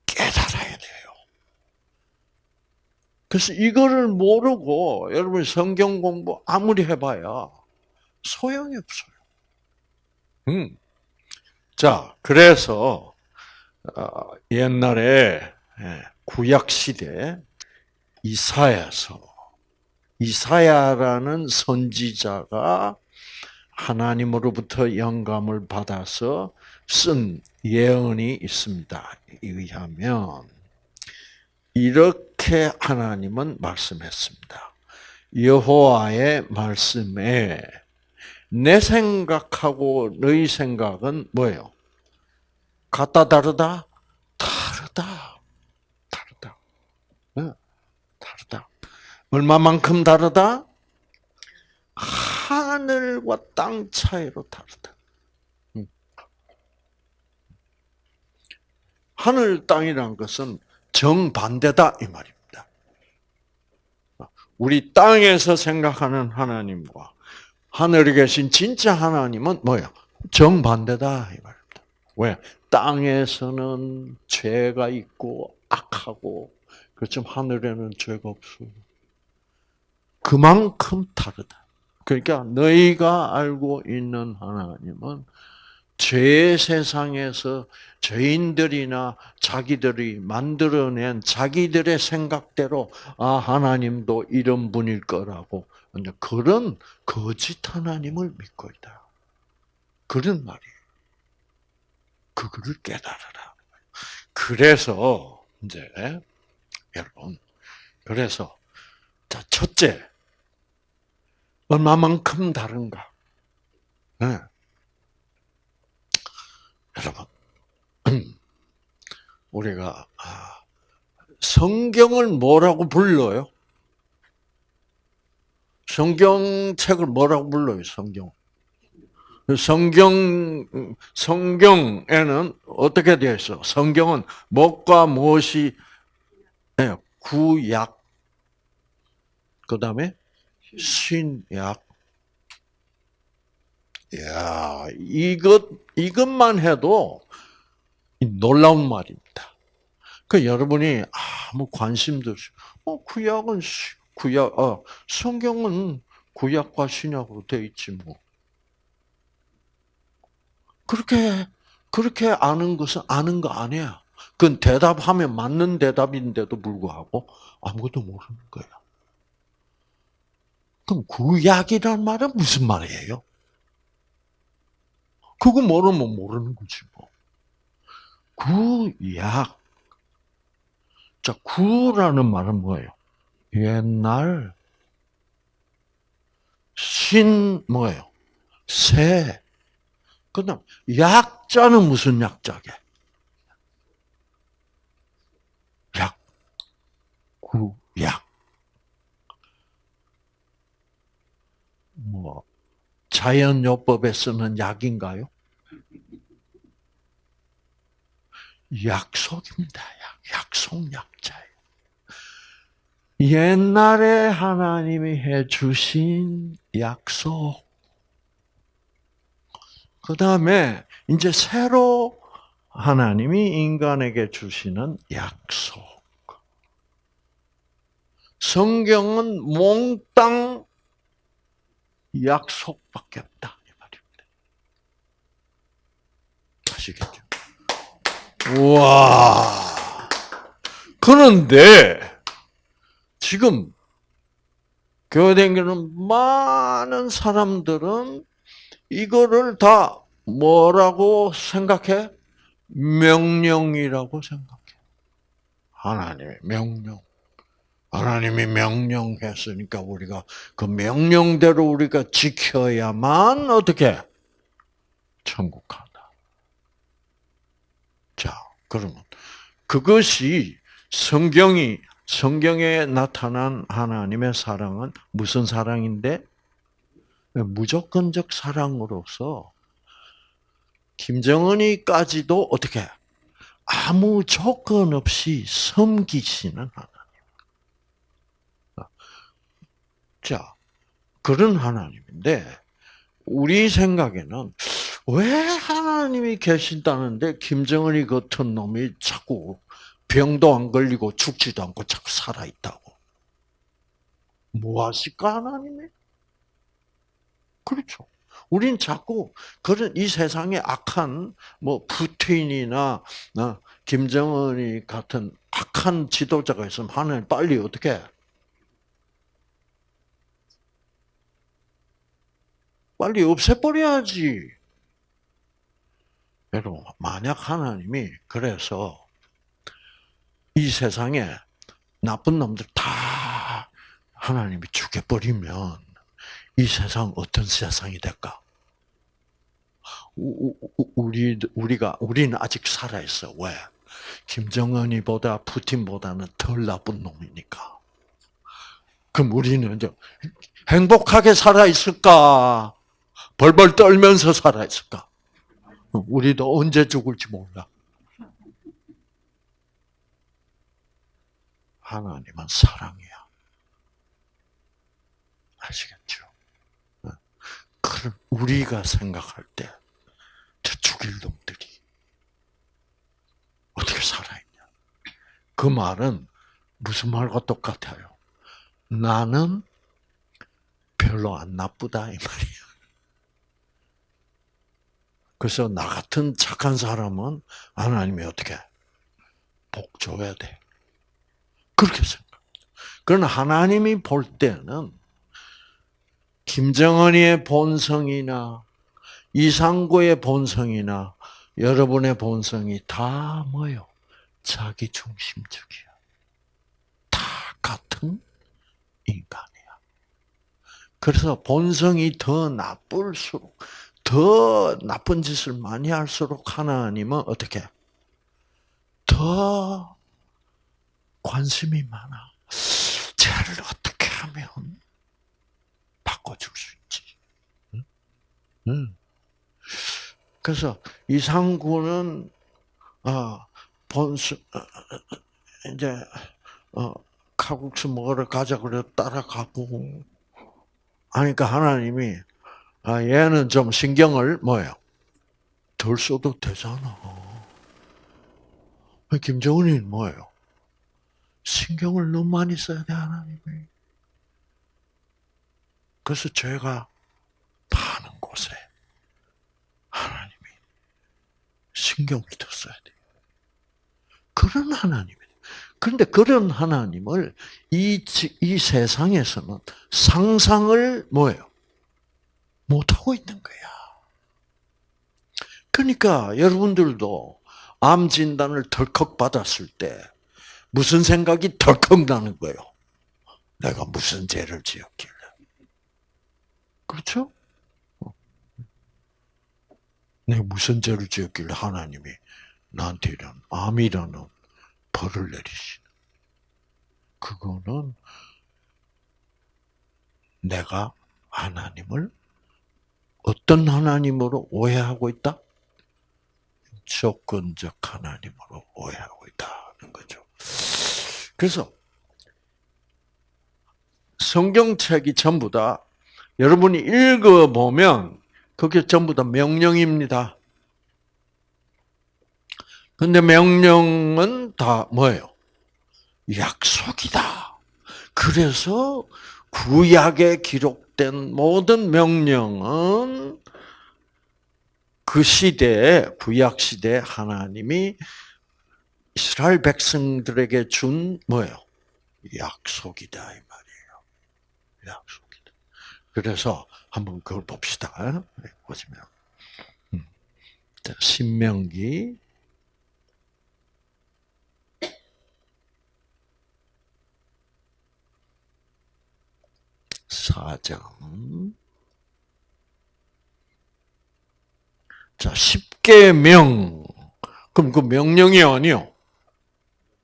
깨달아야 돼요. 그래서 이거를 모르고 여러분 성경 공부 아무리 해봐야 소용이 없어요. 음. 자, 그래서 어, 옛날에 예, 구약 시대 이사야서 이사야라는 선지자가 하나님으로부터 영감을 받아서 쓴 예언이 있습니다. 의하면 이렇게 하나님은 말씀했습니다. 여호와의 말씀에 내 생각하고 너희 생각은 뭐예요? 같다 다르다? 다르다. 얼마만큼 다르다? 하늘과 땅 차이로 다르다. 음. 하늘 땅이란 것은 정반대다 이 말입니다. 우리 땅에서 생각하는 하나님과 하늘에 계신 진짜 하나님은 뭐야? 정반대다 이 말입니다. 왜? 땅에서는 죄가 있고 악하고 그렇지만 하늘에는 죄가 없어요. 그만큼 다르다. 그러니까 너희가 알고 있는 하나님은 죄 세상에서 죄인들이나 자기들이 만들어낸 자기들의 생각대로 아 하나님도 이런 분일 거라고 그런 거짓 하나님을 믿고 있다. 그런 말이에요. 그거를 깨달으라. 그래서 이제 여러분. 그래서 자 첫째 얼마만큼 다른가. 네. 여러분, 우리가 아, 성경을 뭐라고 불러요? 성경책을 뭐라고 불러요? 성경. 성경 성경에는 어떻게 되어 있어? 성경은 목과 무엇이 네, 구약 그다음에 신약. 야, 이것 이것만 해도 놀라운 말입니다. 그 여러분이 아무 관심도 없이 어 구약은 구약 어 성경은 구약과 신약으로 돼 있지 뭐. 그렇게 그렇게 아는 것은 아는 거 아니야. 그건 대답하면 맞는 대답인데도 불구하고 아무것도 모르는 거야. 그럼 구약이란 말은 무슨 말이에요? 그거 모르면 모르는 거지 뭐. 구약. 자, 구라는 말은 뭐예요? 옛날. 신 뭐예요? 새. 그다음 약자는 무슨 약자게? 약. 구약. 뭐 자연요법에 쓰는 약인가요? 약속입니다. 약, 약속 약자예요. 옛날에 하나님이 해주신 약속. 그 다음에 이제 새로 하나님이 인간에게 주시는 약속. 성경은 몽땅 약속밖에 없다. 이 말입니다. 아시겠죠? 우와. 그런데, 지금, 교회 다니는 많은 사람들은 이거를 다 뭐라고 생각해? 명령이라고 생각해. 하나님의 명령. 하나님이 명령했으니까 우리가 그 명령대로 우리가 지켜야만 어떻게 천국 간다. 자, 그러면 그것이 성경이 성경에 나타난 하나님의 사랑은 무슨 사랑인데 무조건적 사랑으로서 김정은이까지도 어떻게 아무 조건 없이 섬기시는 하나님. 자, 그런 하나님인데, 우리 생각에는 왜 하나님이 계신다는데 김정은이 같은 놈이 자꾸 병도 안 걸리고 죽지도 않고 자꾸 살아있다고. 뭐 하실까, 하나님이? 그렇죠. 우린 자꾸 그런 이 세상에 악한 뭐 푸틴이나 어, 김정은이 같은 악한 지도자가 있으면 하나님 빨리 어떻게 빨리 없애버려야지. 여러분, 만약 하나님이 그래서 이 세상에 나쁜 놈들 다 하나님이 죽여버리면 이 세상 어떤 세상이 될까? 우리 우리가 우리는 아직 살아 있어. 왜? 김정은이보다 푸틴보다는 덜 나쁜 놈이니까. 그럼 우리는 이제 행복하게 살아 있을까? 벌벌 떨면서 살아있을까? 우리도 언제 죽을지 몰라. 하나님은 사랑이야. 아시겠죠? 그럼 우리가 생각할 때, 저 죽일 놈들이 어떻게 살아있냐? 그 말은 무슨 말과 똑같아요? 나는 별로 안 나쁘다 이 말이야. 그래서 나 같은 착한 사람은 하나님이 어떻게 복 줘야 돼. 그렇게 생각. 그러나 하나님이 볼 때는 김정은이의 본성이나 이상구의 본성이나 여러분의 본성이 다 뭐요? 자기 중심적이야. 다 같은 인간이야. 그래서 본성이 더 나쁠수록 더 나쁜 짓을 많이 할수록 하나님은 어떻게? 더 관심이 많아. 쟤를 어떻게 하면 바꿔줄 수 있지? 응? 응. 그래서 이상구는 아 본수 어, 이제 어 칼국수 먹으러 가자 그래 따라가고 하니까 하나님이 아 얘는 좀 신경을 뭐예요? 덜 써도 되잖아. 김정은이 뭐예요? 신경을 너무 많이 써야 돼 하나님이. 그래서 죄가 많은 곳에 하나님이 신경을 더 써야 돼. 그런 하나님이. 그런데 그런 하나님을 이, 이 세상에서는 상상을 뭐예요? 못하고 있는 거야. 그러니까 여러분들도 암 진단을 덜컥 받았을 때 무슨 생각이 덜컥 나는 거예요? 내가 무슨 죄를 지었길래. 그렇죠? 내가 무슨 죄를 지었길래 하나님이 나한테 이런 암이라는 벌을 내리시는. 그거는 내가 하나님을 어떤 하나님으로 오해하고 있다? 조건적 하나님으로 오해하고 있다는 거죠. 그래서 성경책이 전부 다 여러분이 읽어보면 그게 전부 다 명령입니다. 근데 명령은 다 뭐예요? 약속이다. 그래서 구약에 기록 된 모든 명령은 그 시대에 구약 시대 하나님이 이스라엘 백성들에게 준 뭐예요? 약속이다 이 말이에요. 약속이다. 그래서 한번 그걸 봅시다. 네, 보시면 음. 신명기 4장. 자, 10계명. 그럼 그 명령이 아니요.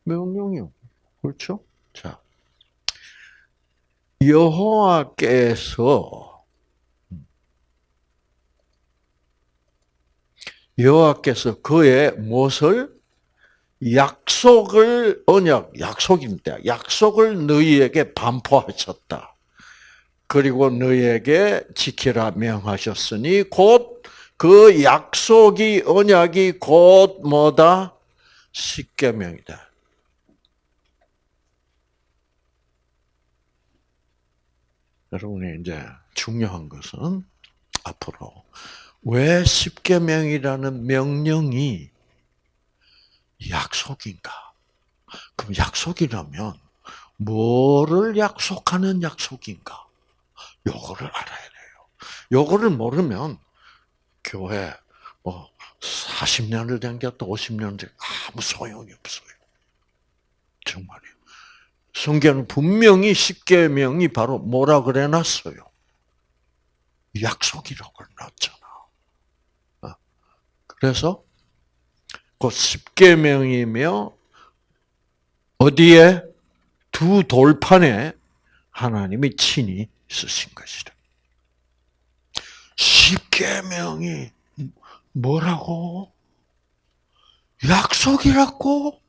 명령이요. 그렇죠? 자. 여호와께서 여호와께서 그의 무엇을 약속을 언약 약속입니다. 약속을 너희에게 반포하셨다. 그리고 너희에게 지키라 명하셨으니 곧 그 약속이 언약이 곧 뭐다? 십계명이다. 여러분이 이제 중요한 것은 앞으로 왜 십계명이라는 명령이 약속인가? 그럼 약속이라면 뭐를 약속하는 약속인가? 요거를 알아야 돼요. 요거를 모르면 교회 뭐 40년을 댕겼다 50년을 댕 아무 소용이 없어요. 정말이요. 성경은 분명히 십계명이 바로 뭐라 그래 놨어요? 약속이라고 놨잖아. 어. 그래서 그 십계명이며 어디에 두 돌판에 하나님이 친히 쓰신 것이다. 십계명이 뭐라고? 약속이라고?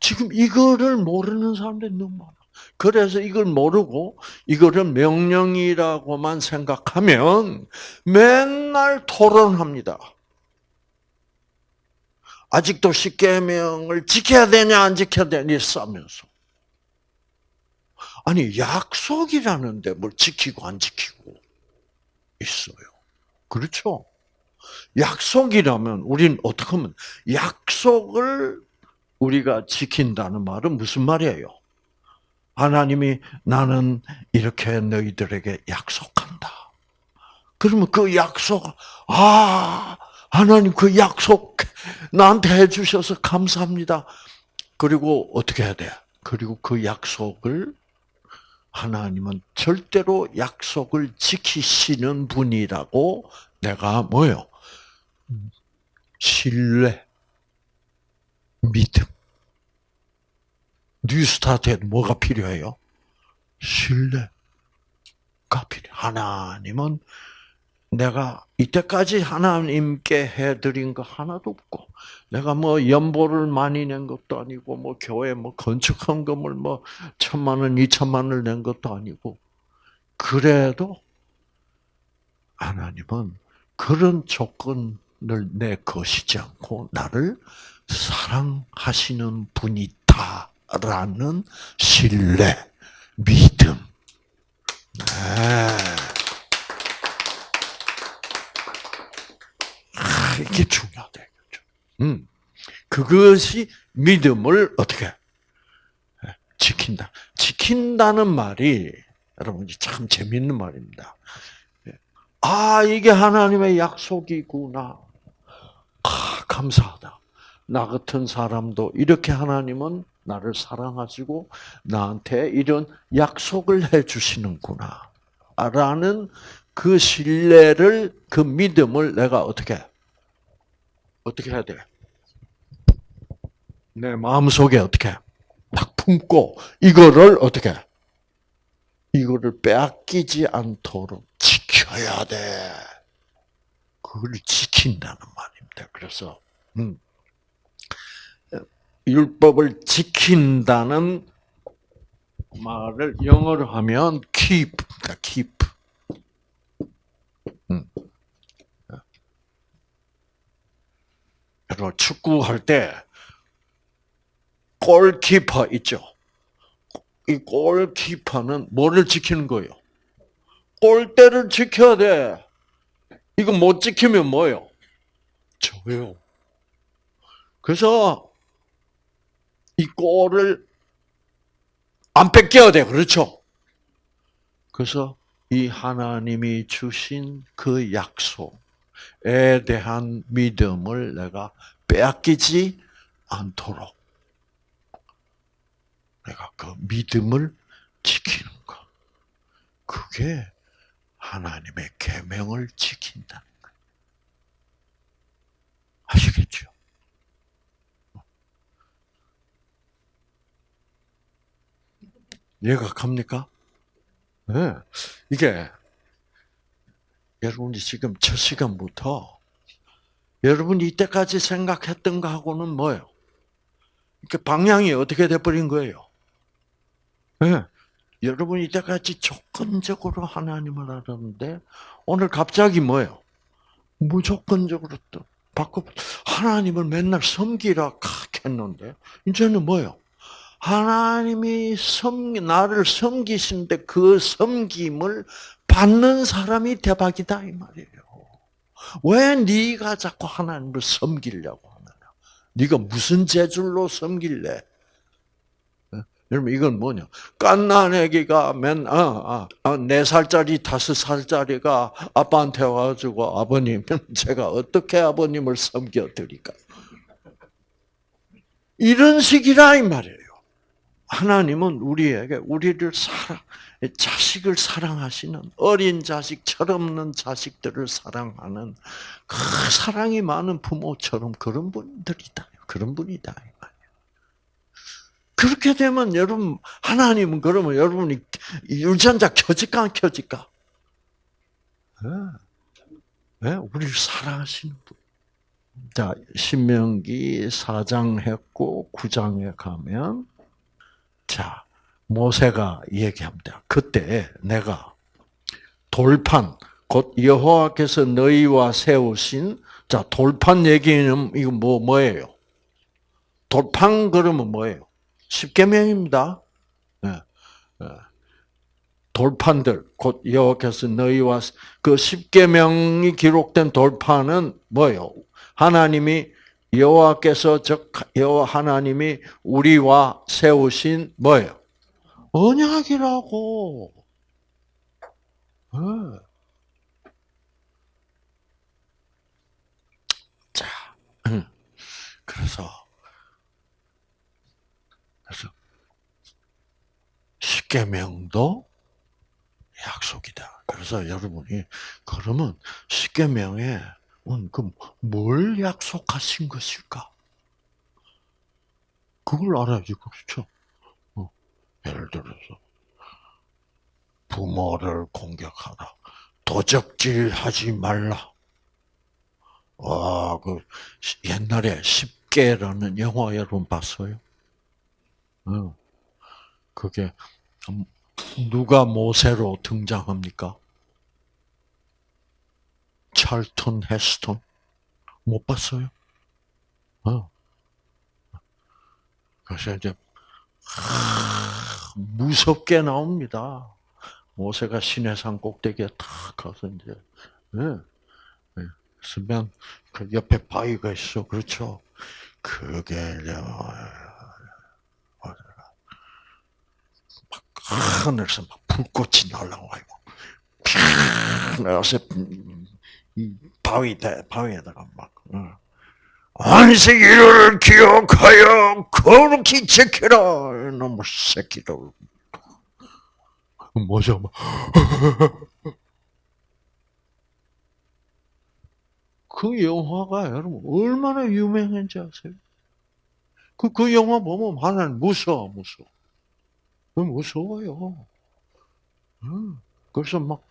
지금 이거를 모르는 사람들이 너무 많아. 그래서 이걸 모르고 이거를 명령이라고만 생각하면 맨날 토론합니다. 아직도 십계명을 지켜야 되냐 안 지켜야 되냐 싸면서. 아니 약속이라는데 뭘 지키고 안 지키고 있어요. 그렇죠? 약속이라면 우리는 어떻게 하면 약속을 우리가 지킨다는 말은 무슨 말이에요? 하나님이 나는 이렇게 너희들에게 약속한다. 그러면 그 약속, 아, 하나님 그 약속 나한테 해주셔서 감사합니다. 그리고 어떻게 해야 돼? 그리고 그 약속을 하나님은 절대로 약속을 지키시는 분이라고 내가 뭐요? 신뢰, 믿음. 뉴스타트에 뭐가 필요해요? 신뢰가 필요. 하나님은 내가 이때까지 하나님께 해드린 거 하나도 없고, 내가 뭐 연보를 많이 낸 것도 아니고, 뭐 교회 뭐 건축 헌금을 뭐 천만 원, 이천만 원을 낸 것도 아니고, 그래도 하나님은 그런 조건을 내 것이지 않고 나를 사랑하시는 분이다라는 신뢰, 믿음. 네. 아, 이게 중요하다 이거죠. 음, 그것이 믿음을 어떻게 예, 지킨다. 지킨다는 말이 여러분 참 재밌는 말입니다. 예. 아 이게 하나님의 약속이구나. 아 감사하다. 나 같은 사람도 이렇게 하나님은 나를 사랑하시고 나한테 이런 약속을 해 주시는구나. 라는 그 신뢰를 그 믿음을 내가 어떻게 어떻게 해야 돼? 내 마음속에 어떻게 딱 품고 이거를 어떻게 이거를 빼앗기지 않도록 지켜야 돼. 그걸 지킨다는 말입니다. 그래서 음. 율법을 지킨다는 말을 영어로 하면 keep, keep. 음. 여러분 축구할 때 골키퍼 있죠. 이 골키퍼는 뭐를 지키는 거예요? 골대를 지켜야 돼. 이거 못 지키면 뭐요? 져요. 그래서 이 골을 안 뺏겨야 돼. 그렇죠? 그래서 이 하나님이 주신 그 약속 에 대한 믿음을 내가 빼앗기지 않도록 내가 그 믿음을 지키는 것. 그게 하나님의 계명을 지킨다는 거예요. 아시겠죠? 이해가 갑니까? 네. 이게 여러분이 지금 첫 시간부터 여러분이 이때까지 생각했던 거하고는 뭐예요? 그 방향이 어떻게 돼버린 거예요? 네. 여러분이 이때까지 조건적으로 하나님을 알았는데 오늘 갑자기 뭐예요? 무조건적으로 또 바꿔 하나님을 맨날 섬기라 했는데 이제는 뭐예요? 하나님이 섬 나를 섬기신데 그 섬김을 받는 사람이 대박이다 이 말이에요. 왜 네가 자꾸 하나님을 섬기려고 하느냐? 네가 무슨 재줄로 섬길래? 여러분 이건 뭐냐? 깐난 애기가 맨, 아, 아, 네 살짜리, 다섯 살짜리가 아빠한테 와가지고 아버님, 제가 어떻게 아버님을 섬겨드릴까? 이런 식이라 이 말이에요. 하나님은 우리에게 우리를 사랑, 자식을 사랑하시는 어린 자식, 철없는 자식들을 사랑하는 그 사랑이 많은 부모처럼 그런 분들이다. 그런 분이다. 그렇게 되면 여러분 하나님은 그러면 여러분이 유전자 켜질까 안 켜질까? 네. 네, 우리를 사랑하시는 분. 자, 신명기 4장 했고 9장에 가면 자, 모세가 얘기합니다. 그때 내가 돌판 곧 여호와께서 너희와 세우신 자 돌판 얘기는 이거 뭐 뭐예요? 돌판 그러면 뭐예요? 십계명입니다. 네. 네. 돌판들 곧 여호와께서 너희와 그 십계명이 기록된 돌판은 뭐예요? 하나님이 여호와께서 즉 여호와 하나님이 우리와 세우신 뭐예요? 언약이라고. 네. 자, 음. 그래서 그래서 십계명도 약속이다. 그래서 여러분이 그러면 십계명에 그뭘 약속하신 것일까? 그걸 알아야지, 그렇죠? 어, 예를 들어서, 부모를 공격하라. 도적질 하지 말라. 와, 그, 옛날에 10개라는 영화 여러분 봤어요? 어. 그게, 누가 모세로 등장합니까? 찰턴 헤스턴? 못 봤어요? 어. 그래서 이제, 무섭게 나옵니다. 모세가 시내산 꼭대기에 탁 가서 이제, 예. 예. 쓰면 그 옆에 바위가 있어. 그렇죠? 그게, 막 하늘에서 막 불꽃이 날라와요. 나서 바위 바위에다가 막 안식일을 기억하여 거룩히 지켜라 이놈의 새끼들 뭐죠? 그 영화가 여러분 얼마나 유명한지 아세요? 그, 그 영화 보면 하나님 무서워, 무서워. 무서워요. 그래서 막,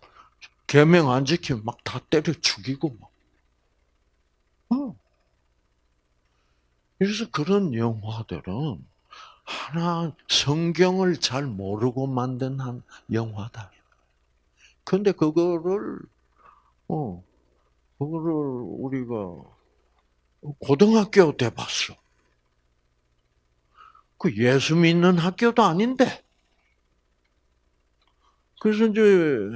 개명 안 지키면 막 다 때려 죽이고, 막. 그래서 그런 영화들은 하나 성경을 잘 모르고 만든 한 영화다. 근데 그거를 어 그거를 우리가 고등학교 때 봤어. 그 예수 믿는 학교도 아닌데. 그래서 이제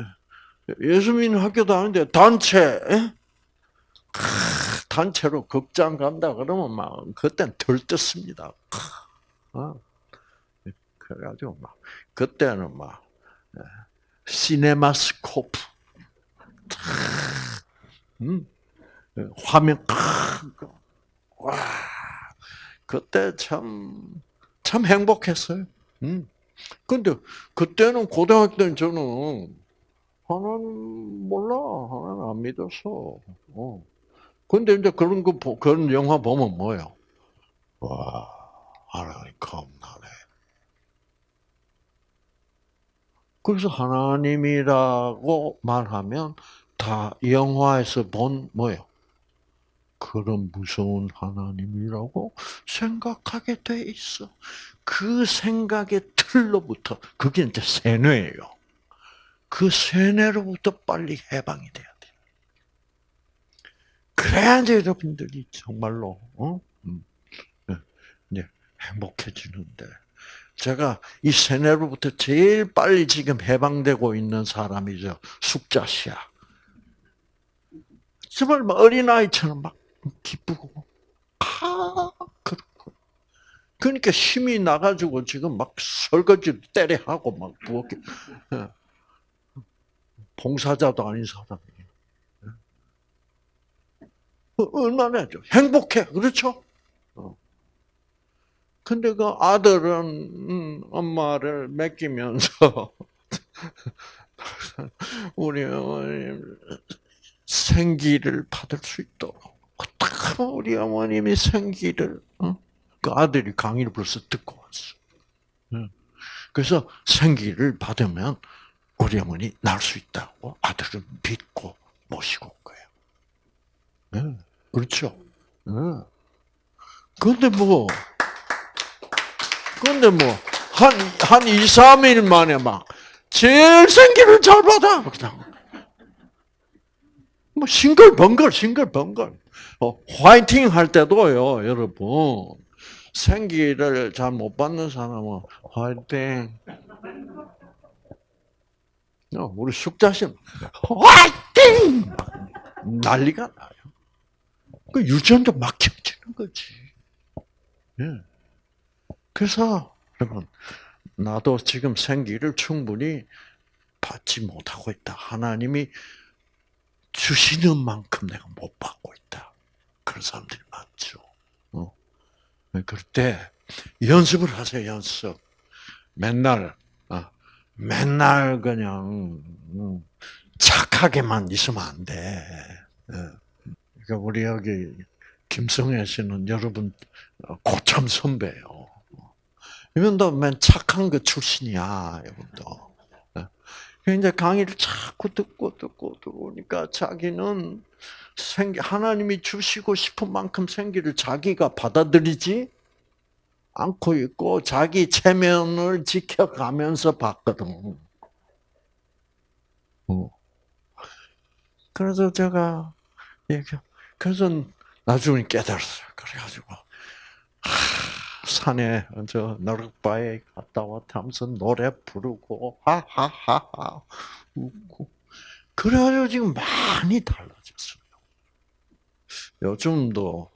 예수 믿는 학교도 아닌데 단체 단체로 극장 간다 그러면 막 그땐 들떴습니다. 어. 그래가지고 막 그때는 막 예, 시네마스코프, 음, 화면 와 그때 참 참 행복했어요. 음. 근데 그때는 고등학교 때는 저는 하나님 몰라 하나님 안 믿었어. 어. 근데 이제 그런 거 그런 영화 보면 뭐요? 와 하나님 겁나네. 그래서 하나님이라고 말하면 다 영화에서 본 뭐요? 그런 무서운 하나님이라고 생각하게 돼 있어. 그 생각의 틀로부터 그게 이제 세뇌예요. 그 세뇌로부터 빨리 해방이 돼야 돼. 그래야 이제 여러분들이 정말로 어? 음, 네, 이제 행복해지는데. 제가 이 세뇌로부터 제일 빨리 지금 해방되고 있는 사람이죠. 숙자씨야. 정말 어린 아이처럼 막 기쁘고 아 그렇고. 그러니까 힘이 나가지고 지금 막 설거지를 때려 하고 막 부엌에. 예. 봉사자도 아닌 사람이 얼마나 행복해 그렇죠? 어. 근데 그 아들은 음, 엄마를 맡기면서 우리 어머님 생기를 받을 수 있도록 어떻게 우리 어머님이 생기를 어? 그 아들이 강의를 벌써 듣고 왔어. 그래서 생기를 받으면 우리 어머니 날 수 있다고 아들은 믿고 모시고 온 거예요. 네. 그렇죠. 네. 그런데 뭐, 그런데 뭐, 한, 한 2, 3일 만에 막, 제일 생기를 잘 받아. 그냥. 뭐, 싱글벙글, 싱글벙글. 어, 화이팅 할 때도요, 여러분. 생기를 잘 못 받는 사람은 화이팅. 어, 우리 숙자신 화이팅! 난리가 나요. 그 유전자 막혀지는 거지. 예. 그래서 여러분 나도 지금 생기를 충분히 받지 못하고 있다. 하나님이 주시는 만큼 내가 못 받고 있다. 그런 사람들이 많죠. 어. 그럴 때 연습을 하세요. 연습. 맨날 어. 맨날 그냥 음, 착하게만 있으면 안 돼. 예. 그러니까 우리 여기 김성애 씨는 여러분 고참 선배예요. 이분도 맨 착한 그 출신이야, 이분도. 예. 이제 강의를 자꾸 듣고 듣고 들어오니까 자기는 생기, 하나님이 주시고 싶은 만큼 생기를 자기가 받아들이지 않고 있고 자기 체면을 지켜가면서 봤거든. 어. 그래서 제가 얘기, 그래서 나중에 깨달았어요. 그래가지고 하, 산에 저 너럭바에 갔다 왔다 하면서 노래 부르고 하하하하 웃고 그래가지고 지금 많이 달라졌어요. 요즘도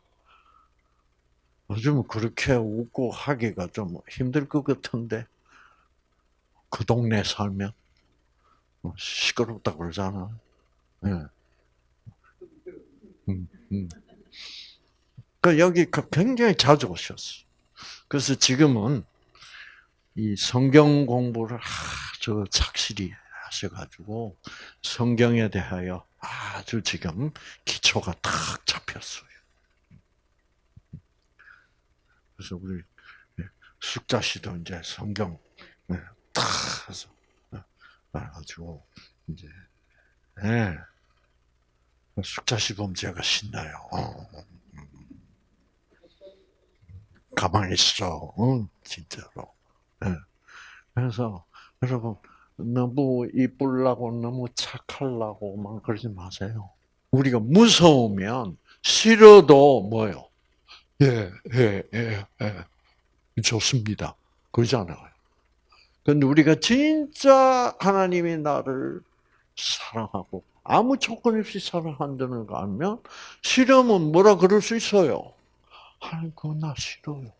요즘 그렇게 웃고 하기가 좀 힘들 것 같은데 그 동네 살면 뭐 시끄럽다 그러잖아. 예. 음, 음. 그 여기 그 굉장히 자주 오셨어. 그래서 지금은 이 성경 공부를 아주 착실히 하셔가지고 성경에 대하여 아주 지금 기초가 탁 잡혔어요. 그래서 우리 숙자 씨도 이제 성경 탁 해서 알아가지고 이제 예. 숙자 씨 보면 제가 신나요. 어. 가만히 있어. 응, 진짜로. 네. 그래서 여러분 너무 이쁘려고 너무 착하려고만 그러지 마세요. 우리가 무서우면 싫어도 뭐요? 예, 예, 예, 예. 좋습니다. 그러잖아요. 근데 우리가 진짜 하나님이 나를 사랑하고 아무 조건 없이 사랑한다는 거 알면 싫으면 뭐라 그럴 수 있어요. 그거 나 싫어요.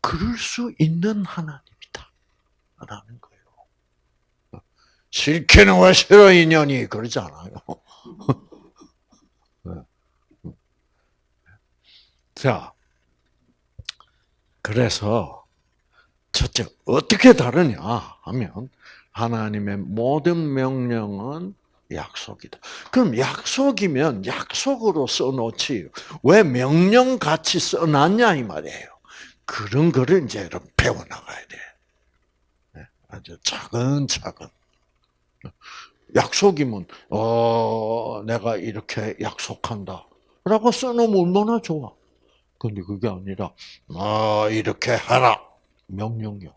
그럴 수 있는 하나님이다. 라는 거예요. 싫게는 왜 싫어 인연이 그러잖아요. 네. 자, 그래서 첫째 어떻게 다르냐 하면 하나님의 모든 명령은 약속이다. 그럼 약속이면 약속으로 써놓지 왜 명령 같이 써놨냐 이 말이에요. 그런 거를 이제 여러분 배워나가야 돼. 네, 아주 차근차근. 약속이면 어 내가 이렇게 약속한다. 라고 써놓으면 얼마나 좋아. 근데 그게 아니라 아 이렇게 하라 명령이요.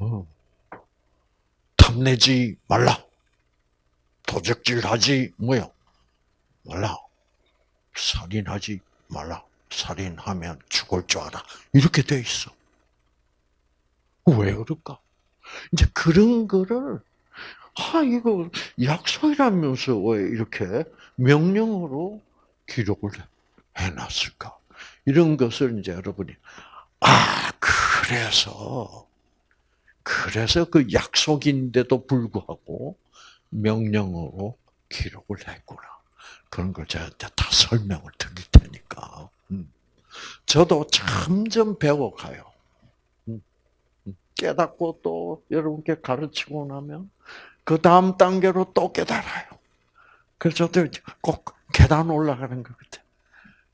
어. 탐내지 말라. 도적질하지 뭐요? 말라. 살인하지 말라. 살인하면 죽을 줄 알아. 이렇게 돼 있어. 왜 그럴까? 이제 그런 거를 아 이거 약속이라면서 왜 이렇게 명령으로 기록을 해놨을까? 이런 것을 이제 여러분이 아 그래서 그래서 그 약속인데도 불구하고 명령으로 기록을 했구나. 그런 걸 제가 다 설명을 드릴 테니까. 음. 저도 점점 배워가요. 음. 음. 깨닫고 또 여러분께 가르치고 나면 그 다음 단계로 또 깨달아요. 그래서 저도 꼭 계단 올라가는 것 같아요.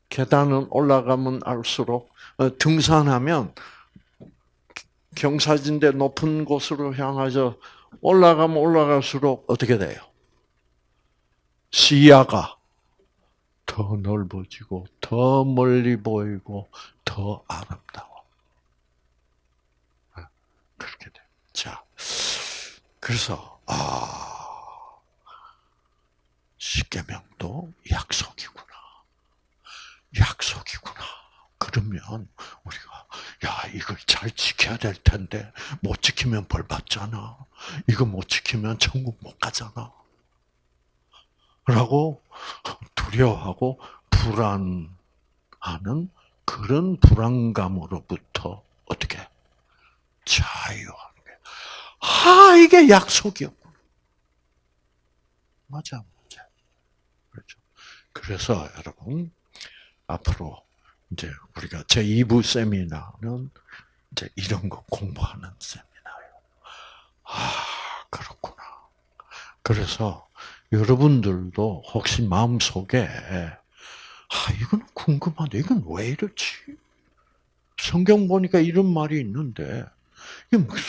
계단은 올라가면 알수록 어, 등산하면 경사진대 높은 곳으로 향하여 올라가면 올라갈수록 어떻게 돼요? 시야가 더 넓어지고 더 멀리 보이고 더 아름다워. 네, 그렇게 돼. 자, 그래서 아 십계명도 약속이구나. 약속이구나. 그러면 우리가 야 이걸 잘 지켜야 될 텐데 못 지키면 벌 받잖아. 이거 못 지키면 천국 못 가잖아. 라고 두려워하고 불안하는 그런 불안감으로부터 어떻게 자유하는 게. 아 이게 약속이었구나. 맞아, 맞아. 그렇죠. 그래서 여러분 앞으로 이제 우리가 제 2부 세미나는 이제 이런 거 공부하는 세미나예요. 아, 그렇구나. 그래서 여러분들도 혹시 마음속에 아, 이건 궁금한데 이건 왜 이렇지? 성경 보니까 이런 말이 있는데, 이게 무슨,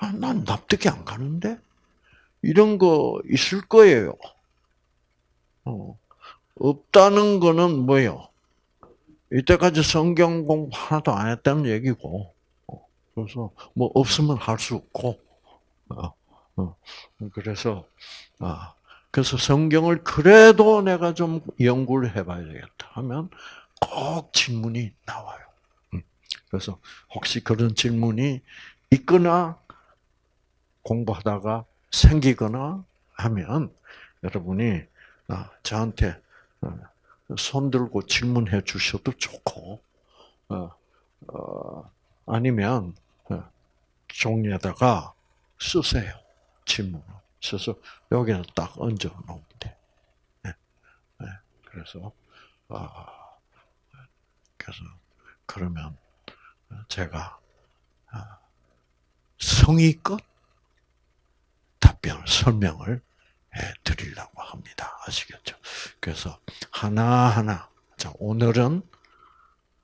아, 난 납득이 안 가는데? 이런 거 있을 거예요. 어, 없다는 거는 뭐예요? 이때까지 성경 공부 하나도 안 했다는 얘기고, 어, 그래서 뭐 없으면 할 수 없고, 어, 어, 그래서, 아, 그래서 성경을 그래도 내가 좀 연구를 해봐야 되겠다 하면 꼭 질문이 나와요. 음, 그래서 혹시 그런 질문이 있거나 공부하다가 생기거나 하면 여러분이 아, 저한테 어, 손 들고 질문해 주셔도 좋고, 어, 아니면 종이에다가 쓰세요. 질문을. 써서 여기는 딱 얹어 놓으면 돼. 네. 네. 그래서, 아, 그래서, 그러면 제가 아, 성의껏 답변, 설명을 해 드리려고 합니다. 아시겠죠? 그래서 하나하나, 자, 오늘은,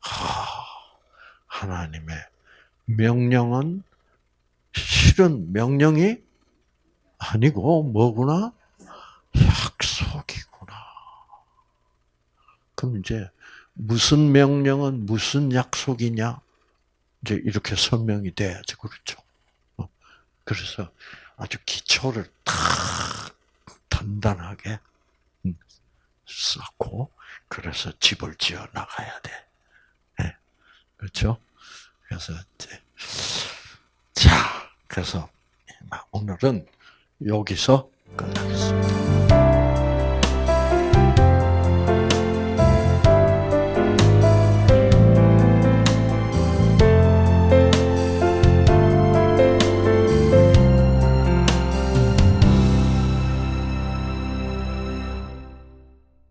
하, 하나님의 명령은 실은 명령이 아니고 뭐구나? 약속이구나. 그럼 이제 무슨 명령은 무슨 약속이냐? 이제 이렇게 설명이 돼야지 그렇죠. 어, 그래서 아주 기초를 탁 단단하게 음, 쌓고 그래서 집을 지어 나가야 돼. 네. 그렇죠? 그래서 이제 자, 그래서 오늘은 여기서 끝나겠습니다.